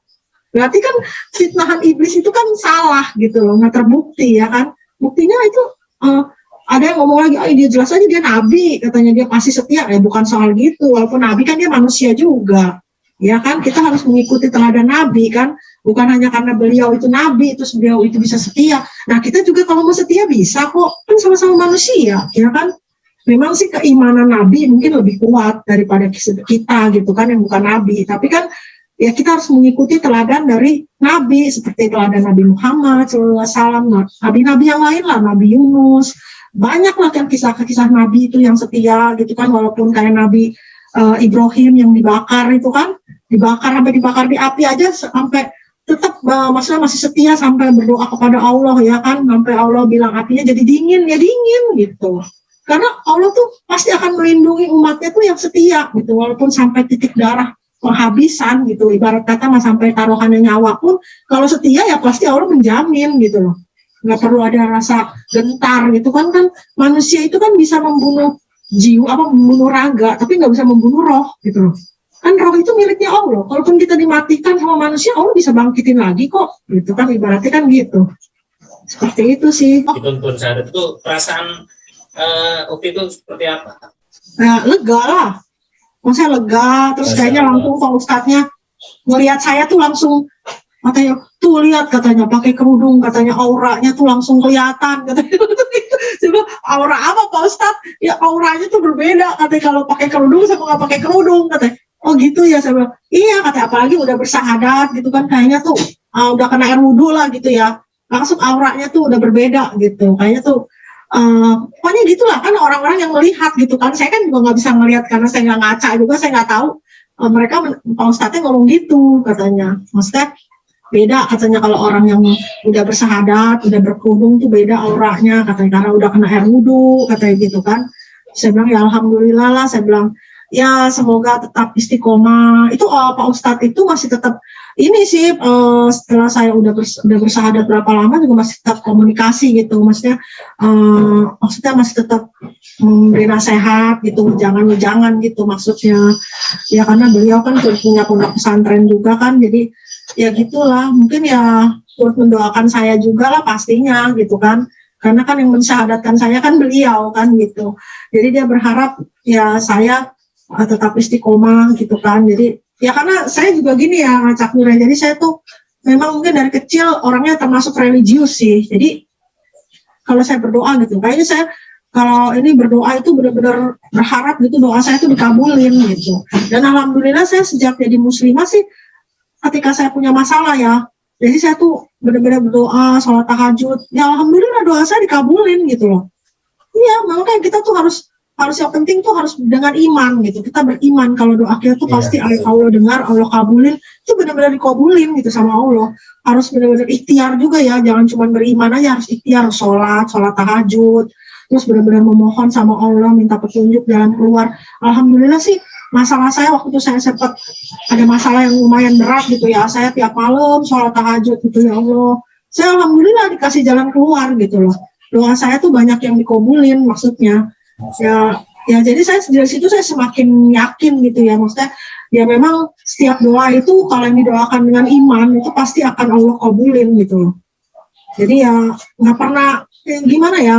Berarti kan fitnahan iblis itu kan salah gitu loh nggak terbukti ya kan? Buktinya itu uh, ada yang ngomong lagi, oh dia jelas aja dia nabi, katanya dia pasti setia. Ya bukan soal gitu, walaupun nabi kan dia manusia juga. Ya kan, kita harus mengikuti teladan nabi kan, bukan hanya karena beliau itu nabi, itu beliau itu bisa setia. Nah kita juga kalau mau setia bisa kok, kan sama-sama manusia, ya kan. Memang sih keimanan nabi mungkin lebih kuat daripada kita gitu kan, yang bukan nabi. Tapi kan ya kita harus mengikuti teladan dari nabi, seperti teladan Nabi Muhammad nabi-nabi yang lain lah, Nabi Yunus, banyak lah kan kisah-kisah Nabi itu yang setia gitu kan walaupun kayak Nabi uh, Ibrahim yang dibakar itu kan dibakar sampai dibakar di api aja sampai tetap uh, maksudnya masih setia sampai berdoa kepada Allah ya kan sampai Allah bilang apinya jadi dingin ya dingin gitu. Karena Allah tuh pasti akan melindungi umatnya tuh yang setia gitu walaupun sampai titik darah penghabisan gitu. Ibarat kata mas sampai taruhannya nyawa pun kalau setia ya pasti Allah menjamin gitu loh nggak perlu ada rasa gentar gitu kan kan manusia itu kan bisa membunuh jiwa apa membunuh raga tapi nggak bisa membunuh roh gitu loh. Kan roh itu miliknya Allah. Kalaupun kita dimatikan sama manusia Allah bisa bangkitin lagi kok. Gitu kan ibaratnya kan gitu. Seperti itu sih. Dituntun saat itu perasaan uh, waktu itu seperti apa? Nah, lega lah. Maksudnya lega terus kayaknya langsung pak ustadznya melihat saya tuh langsung katanya tuh lihat katanya pakai kerudung katanya auranya tuh langsung kelihatan katanya. (laughs) Coba aura apa pak Ustad ya auranya tuh berbeda katanya kalau pakai kerudung sama nggak pakai kerudung katanya. Oh gitu ya saya bilang. Iya katanya apalagi udah bersahadat gitu kan. Kayaknya tuh uh, udah kena air wudhu lah gitu ya. Langsung auranya tuh udah berbeda gitu. Kayaknya tuh Uh, pokoknya gitulah kan orang-orang yang melihat gitu kan. Saya kan juga nggak bisa melihat karena saya nggak ngaca juga saya nggak tahu. Uh, mereka Pak Ustadznya ngomong gitu katanya. Maksudnya beda katanya kalau orang yang udah bersahadat, udah berkerudung tuh beda auranya katanya karena udah kena air wudhu katanya gitu kan. Saya bilang ya alhamdulillah lah, saya bilang ya semoga tetap istiqomah. Itu uh, Pak Ustadz itu masih tetap ini sih uh, setelah saya udah bers, udah bersahadat berapa lama juga masih tetap komunikasi gitu. Maksudnya uh, maksudnya masih tetap memberi nasihat gitu, jangan jangan gitu maksudnya. Ya karena beliau kan punya pondok pesantren juga kan, jadi ya gitulah mungkin ya turut mendoakan saya juga lah pastinya gitu kan. Karena kan yang mensyahadatkan saya kan beliau kan gitu. Jadi dia berharap ya saya uh, tetap istiqomah gitu kan. Jadi ya karena saya juga gini ya ngacak Nura jadi saya tuh memang mungkin dari kecil orangnya termasuk religius sih. Jadi kalau saya berdoa gitu kayaknya saya kalau ini berdoa itu benar-benar berharap gitu doa saya itu dikabulin gitu. Dan alhamdulillah saya sejak jadi muslimah sih ketika saya punya masalah ya jadi saya tuh benar-benar berdoa sholat tahajud. Ya alhamdulillah doa saya dikabulin gitu loh. Iya makanya kita tuh harus harus yang penting tuh harus dengan iman gitu. Kita beriman kalau doa kita tuh yeah, pasti. Allah dengar Allah kabulin itu benar-benar dikabulin gitu sama Allah. Harus benar-benar ikhtiar juga ya jangan cuma beriman aja harus ikhtiar sholat sholat tahajud terus benar-benar memohon sama Allah minta petunjuk jalan keluar. Alhamdulillah sih masalah saya waktu itu saya sempat ada masalah yang lumayan berat gitu ya. Saya tiap malam sholat tahajud gitu ya Allah. Saya alhamdulillah dikasih jalan keluar gitu loh. Doa saya tuh banyak yang dikabulin maksudnya. Ya ya jadi saya dari situ saya semakin yakin gitu ya. Maksudnya ya memang setiap doa itu kalau yang didoakan dengan iman itu pasti akan Allah kabulin gitu loh. Jadi ya nggak pernah ya gimana ya?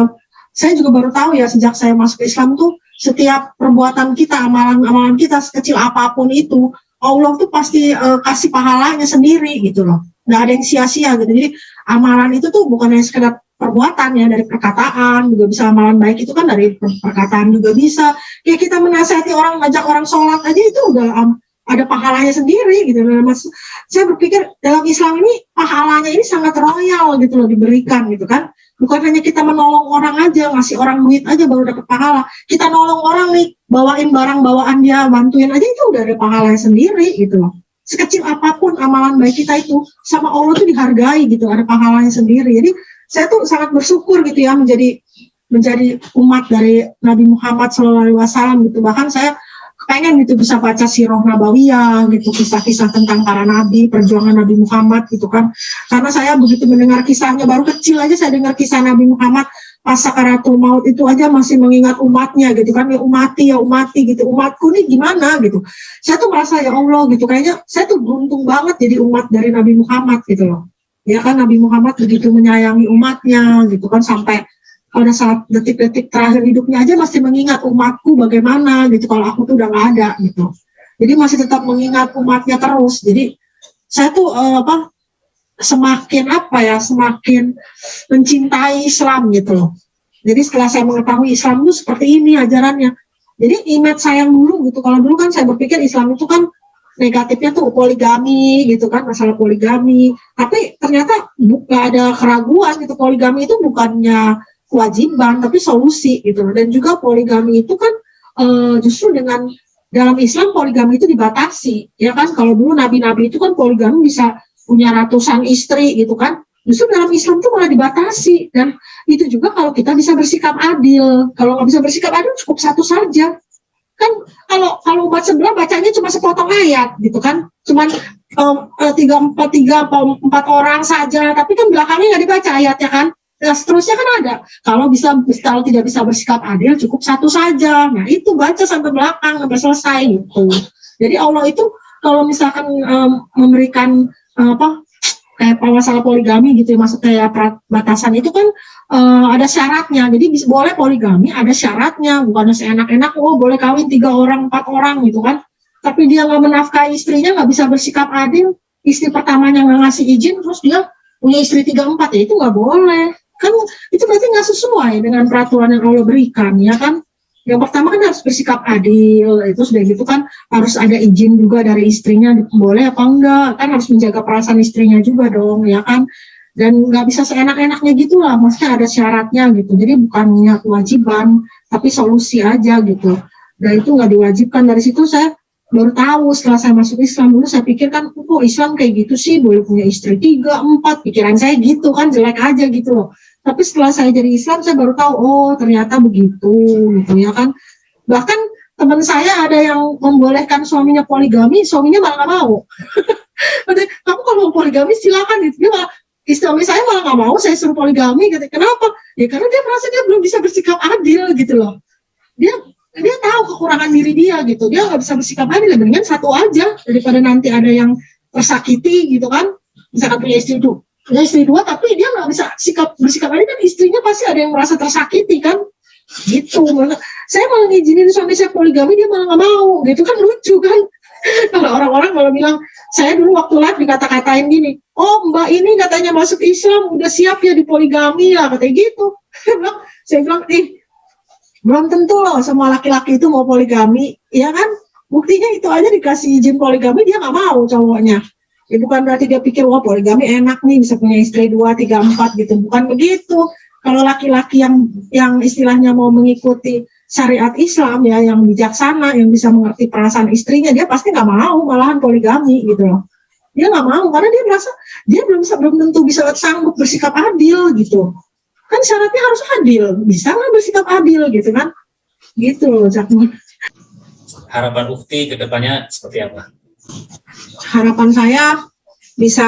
Saya juga baru tahu ya sejak saya masuk Islam tuh setiap perbuatan kita, amalan-amalan kita sekecil apa pun itu, Allah tuh pasti uh, kasih pahalanya sendiri gitu loh. Nggak ada yang sia-sia gitu. Jadi amalan itu tuh bukan hanya sekedar perbuatan ya dari perkataan juga bisa amalan baik itu kan dari perkataan juga bisa. Kayak kita menasihati orang, ngajak orang sholat aja itu udah um, ada pahalanya sendiri gitu loh. Mas, saya berpikir dalam Islam ini pahalanya ini sangat royal gitu loh diberikan gitu kan bukan hanya kita menolong orang aja ngasih orang duit aja baru dapat pahala. Kita nolong orang nih bawain barang bawaan dia bantuin aja itu udah ada pahalanya sendiri gitu loh. Sekecil apa pun amalan baik kita itu sama Allah tuh dihargai gitu ada pahalanya sendiri. Jadi saya tuh sangat bersyukur gitu ya menjadi menjadi umat dari Nabi Muhammad SAW gitu. Bahkan saya pengen gitu bisa baca sirah nabawiyah gitu kisah-kisah tentang para nabi perjuangan Nabi Muhammad gitu kan. Karena saya begitu mendengar kisahnya baru kecil aja saya dengar kisah Nabi Muhammad pas sakaratul maut itu aja masih mengingat umatnya gitu kan. Ya umati ya umati gitu. Umatku nih gimana gitu. Saya tuh merasa ya Allah gitu. Kayaknya saya tuh beruntung banget jadi umat dari Nabi Muhammad gitu loh. Ya kan Nabi Muhammad begitu menyayangi umatnya gitu kan sampai pada saat detik-detik terakhir hidupnya aja masih mengingat umatku bagaimana gitu. Kalau aku tuh udah nggak ada gitu. Jadi masih tetap mengingat umatnya terus. Jadi saya tuh uh, apa semakin apa ya semakin mencintai Islam gitu loh. Jadi setelah saya mengetahui Islam itu seperti ini ajarannya. Jadi image saya dulu gitu. Kalau dulu kan saya berpikir Islam itu kan negatifnya tuh poligami gitu kan masalah poligami. Tapi ternyata bukan ada keraguan gitu. Poligami itu bukannya kewajiban tapi solusi gitu dan juga poligami itu kan uh, justru dengan dalam Islam poligami itu dibatasi ya kan? Kalau dulu nabi-nabi itu kan poligami bisa punya ratusan istri gitu kan? Justru dalam Islam itu malah dibatasi. Dan itu juga kalau kita bisa bersikap adil. Kalau nggak bisa bersikap adil cukup satu saja. Kan kalau kalau umat sebelah bacanya cuma sepotong ayat gitu kan? Cuman um, tiga empat tiga empat orang saja. Tapi kan belakangnya nggak dibaca ayatnya kan Nah, seterusnya kan ada. Kalau bisa kalau tidak bisa bersikap adil cukup satu saja. Nah, itu baca sampai belakang sampai selesai gitu. Jadi Allah itu kalau misalkan um, memberikan um, apa kayak masalah poligami gitu ya maksud kayak batasan itu kan uh, ada syaratnya. Jadi bisa, boleh poligami ada syaratnya, bukan seenak-enak oh boleh kawin tiga orang empat orang gitu kan. Tapi dia nggak menafkahi istrinya nggak bisa bersikap adil, istri pertamanya nggak ngasih izin terus dia punya istri tiga empat ya itu nggak boleh kan itu berarti nggak sesuai dengan peraturan yang Allah berikan ya kan? Yang pertama kan harus bersikap adil itu sudah gitu kan harus ada izin juga dari istrinya boleh apa enggak? Kan harus menjaga perasaan istrinya juga dong ya kan? Dan nggak bisa seenak-enaknya gitu lah maksudnya ada syaratnya gitu. Jadi bukannya kewajiban tapi solusi aja gitu. Dan itu nggak diwajibkan. Dari situ saya baru tahu setelah saya masuk Islam dulu saya pikir kan kok Islam kayak gitu sih boleh punya istri tiga empat. Pikiran saya gitu kan jelek aja gitu loh tapi setelah saya jadi Islam saya baru tahu oh ternyata begitu gitu ya kan. Bahkan teman saya ada yang membolehkan suaminya poligami suaminya malah nggak mau. (laughs) Kamu kalau mau poligami silakan gitu. Dia malah istri saya malah nggak mau saya suruh poligami gitu. Kenapa? Ya karena dia merasa dia belum bisa bersikap adil gitu loh. Dia dia tahu kekurangan diri dia gitu. Dia nggak bisa bersikap adil dengan satu aja daripada nanti ada yang tersakiti gitu kan. Misalkan punya istri itu punya istri dua tapi dia nggak bisa sikap bersikap adil kan istrinya pasti ada yang merasa tersakiti kan? Gitu. Saya malah ngizinin suami saya poligami dia malah nggak mau. Gitu kan lucu kan? (laughs) Kalau orang-orang malah bilang saya dulu waktu live dikata-katain gini oh mbak ini katanya masuk Islam udah siap ya di poligami ya katanya gitu. (laughs) Saya bilang ih belum tentu loh semua laki-laki itu mau poligami. Ya kan? Buktinya itu aja dikasih izin poligami dia nggak mau cowoknya ya bukan berarti dia pikir wah poligami enak nih bisa punya istri dua tiga empat gitu. Bukan begitu. Kalau laki-laki yang yang istilahnya mau mengikuti syariat Islam ya yang bijaksana yang bisa mengerti perasaan istrinya dia pasti nggak mau malahan poligami gitu loh. Dia nggak mau karena dia merasa dia belum bisa belum tentu bisa sanggup bersikap adil gitu. Kan syaratnya harus adil. Bisa nggak bersikap adil gitu kan. Gitu loh harapan Ukti ke depannya seperti apa harapan saya bisa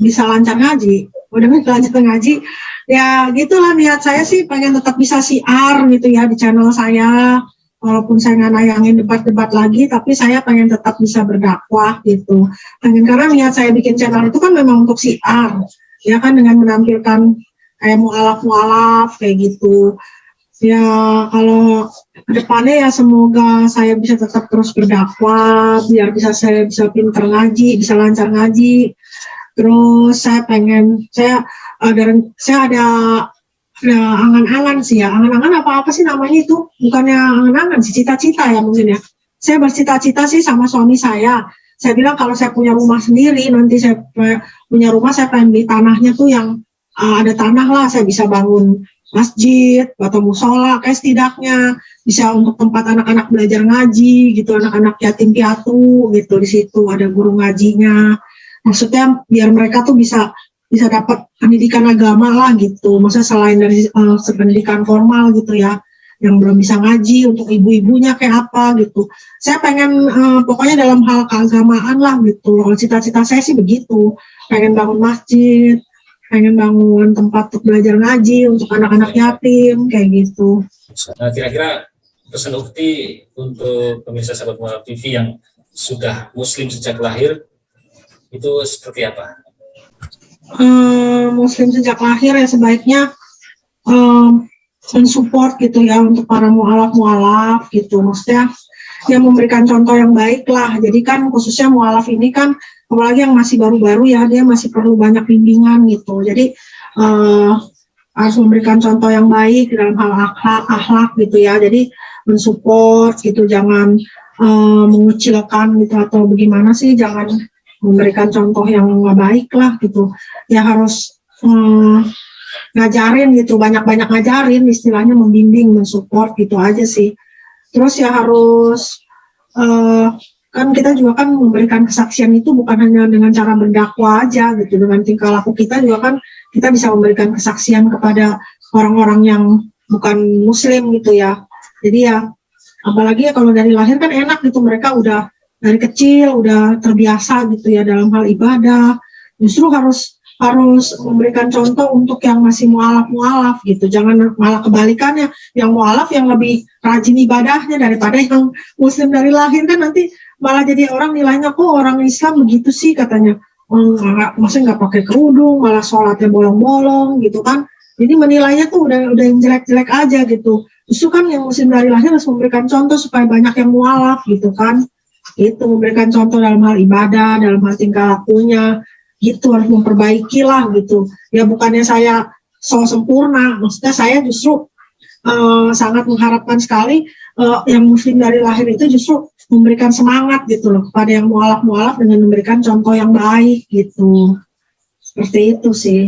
bisa lancar ngaji. Udah lancar ngaji ya gitulah niat saya sih pengen tetap bisa siar gitu ya di channel saya. Walaupun saya nggak nayangin debat-debat lagi tapi saya pengen tetap bisa berdakwah gitu. Pengen karena niat saya bikin channel itu kan memang untuk siar ya kan dengan menampilkan kayak mualaf mualaf kayak gitu ya kalau ke depannya ya semoga saya bisa tetap terus berdakwah biar bisa saya bisa pinter ngaji bisa lancar ngaji. Terus saya pengen saya ada saya ada ada angan-angan sih ya. Angan-angan apa apa sih namanya itu? Bukannya angan-angan sih cita-cita ya mungkin ya. Saya bercita-cita sih sama suami saya. Saya bilang kalau saya punya rumah sendiri nanti saya punya rumah saya pengen beli tanahnya tuh yang uh, ada tanah lah saya bisa bangun masjid atau musola kayak setidaknya bisa untuk tempat anak-anak belajar ngaji gitu anak-anak yatim piatu gitu di situ ada guru ngajinya. Maksudnya biar mereka tuh bisa bisa dapat pendidikan agama lah gitu. Maksudnya selain dari uh, pendidikan formal gitu ya yang belum bisa ngaji untuk ibu-ibunya kayak apa gitu. Saya pengen uh, pokoknya dalam hal keagamaan lah gitu. Kalau cita-cita saya sih begitu. Pengen bangun masjid pengen bangun tempat untuk belajar ngaji untuk anak-anak yatim kayak gitu. Nah, kira-kira pesan Ukti untuk pemirsa sahabat Mualaf TV yang sudah Muslim sejak lahir itu seperti apa? Hmm, muslim sejak lahir ya sebaiknya um, mensupport gitu ya untuk para mualaf mualaf gitu maksudnya yang memberikan contoh yang baik lah jadi kan khususnya mualaf ini kan apalagi yang masih baru-baru ya dia masih perlu banyak bimbingan gitu. Jadi uh, harus memberikan contoh yang baik dalam hal akhlak akhlak gitu ya. Jadi mensupport gitu jangan uh, mengucilkan gitu atau bagaimana sih jangan memberikan contoh yang nggak baik lah gitu. Ya harus um, ngajarin gitu banyak-banyak ngajarin istilahnya membimbing mensupport gitu aja sih. Terus ya harus uh, kan kita juga kan memberikan kesaksian itu bukan hanya dengan cara berdakwah aja gitu. Dengan tingkah laku kita juga kan kita bisa memberikan kesaksian kepada orang-orang yang bukan muslim gitu ya. Jadi ya apalagi ya kalau dari lahir kan enak gitu. Mereka udah dari kecil udah terbiasa gitu ya dalam hal ibadah. Justru harus harus memberikan contoh untuk yang masih mualaf-mualaf gitu. Jangan malah kebalikannya, yang mualaf yang lebih rajin ibadahnya daripada yang muslim dari lahir kan nanti malah jadi orang nilainya kok orang Islam begitu sih katanya. Enggak, oh, maksudnya nggak pakai kerudung, malah sholatnya bolong-bolong gitu kan. Jadi menilainya tuh udah udah yang jelek-jelek aja gitu. Justru kan yang muslim dari lahir harus memberikan contoh supaya banyak yang mualaf gitu kan. Itu memberikan contoh dalam hal ibadah, dalam hal tingkah lakunya, gitu harus memperbaiki lah gitu. Ya bukannya saya so sempurna maksudnya saya justru uh, sangat mengharapkan sekali uh, yang muslim dari lahir itu justru memberikan semangat gitu loh kepada yang mualaf-mualaf dengan memberikan contoh yang baik gitu. Seperti itu sih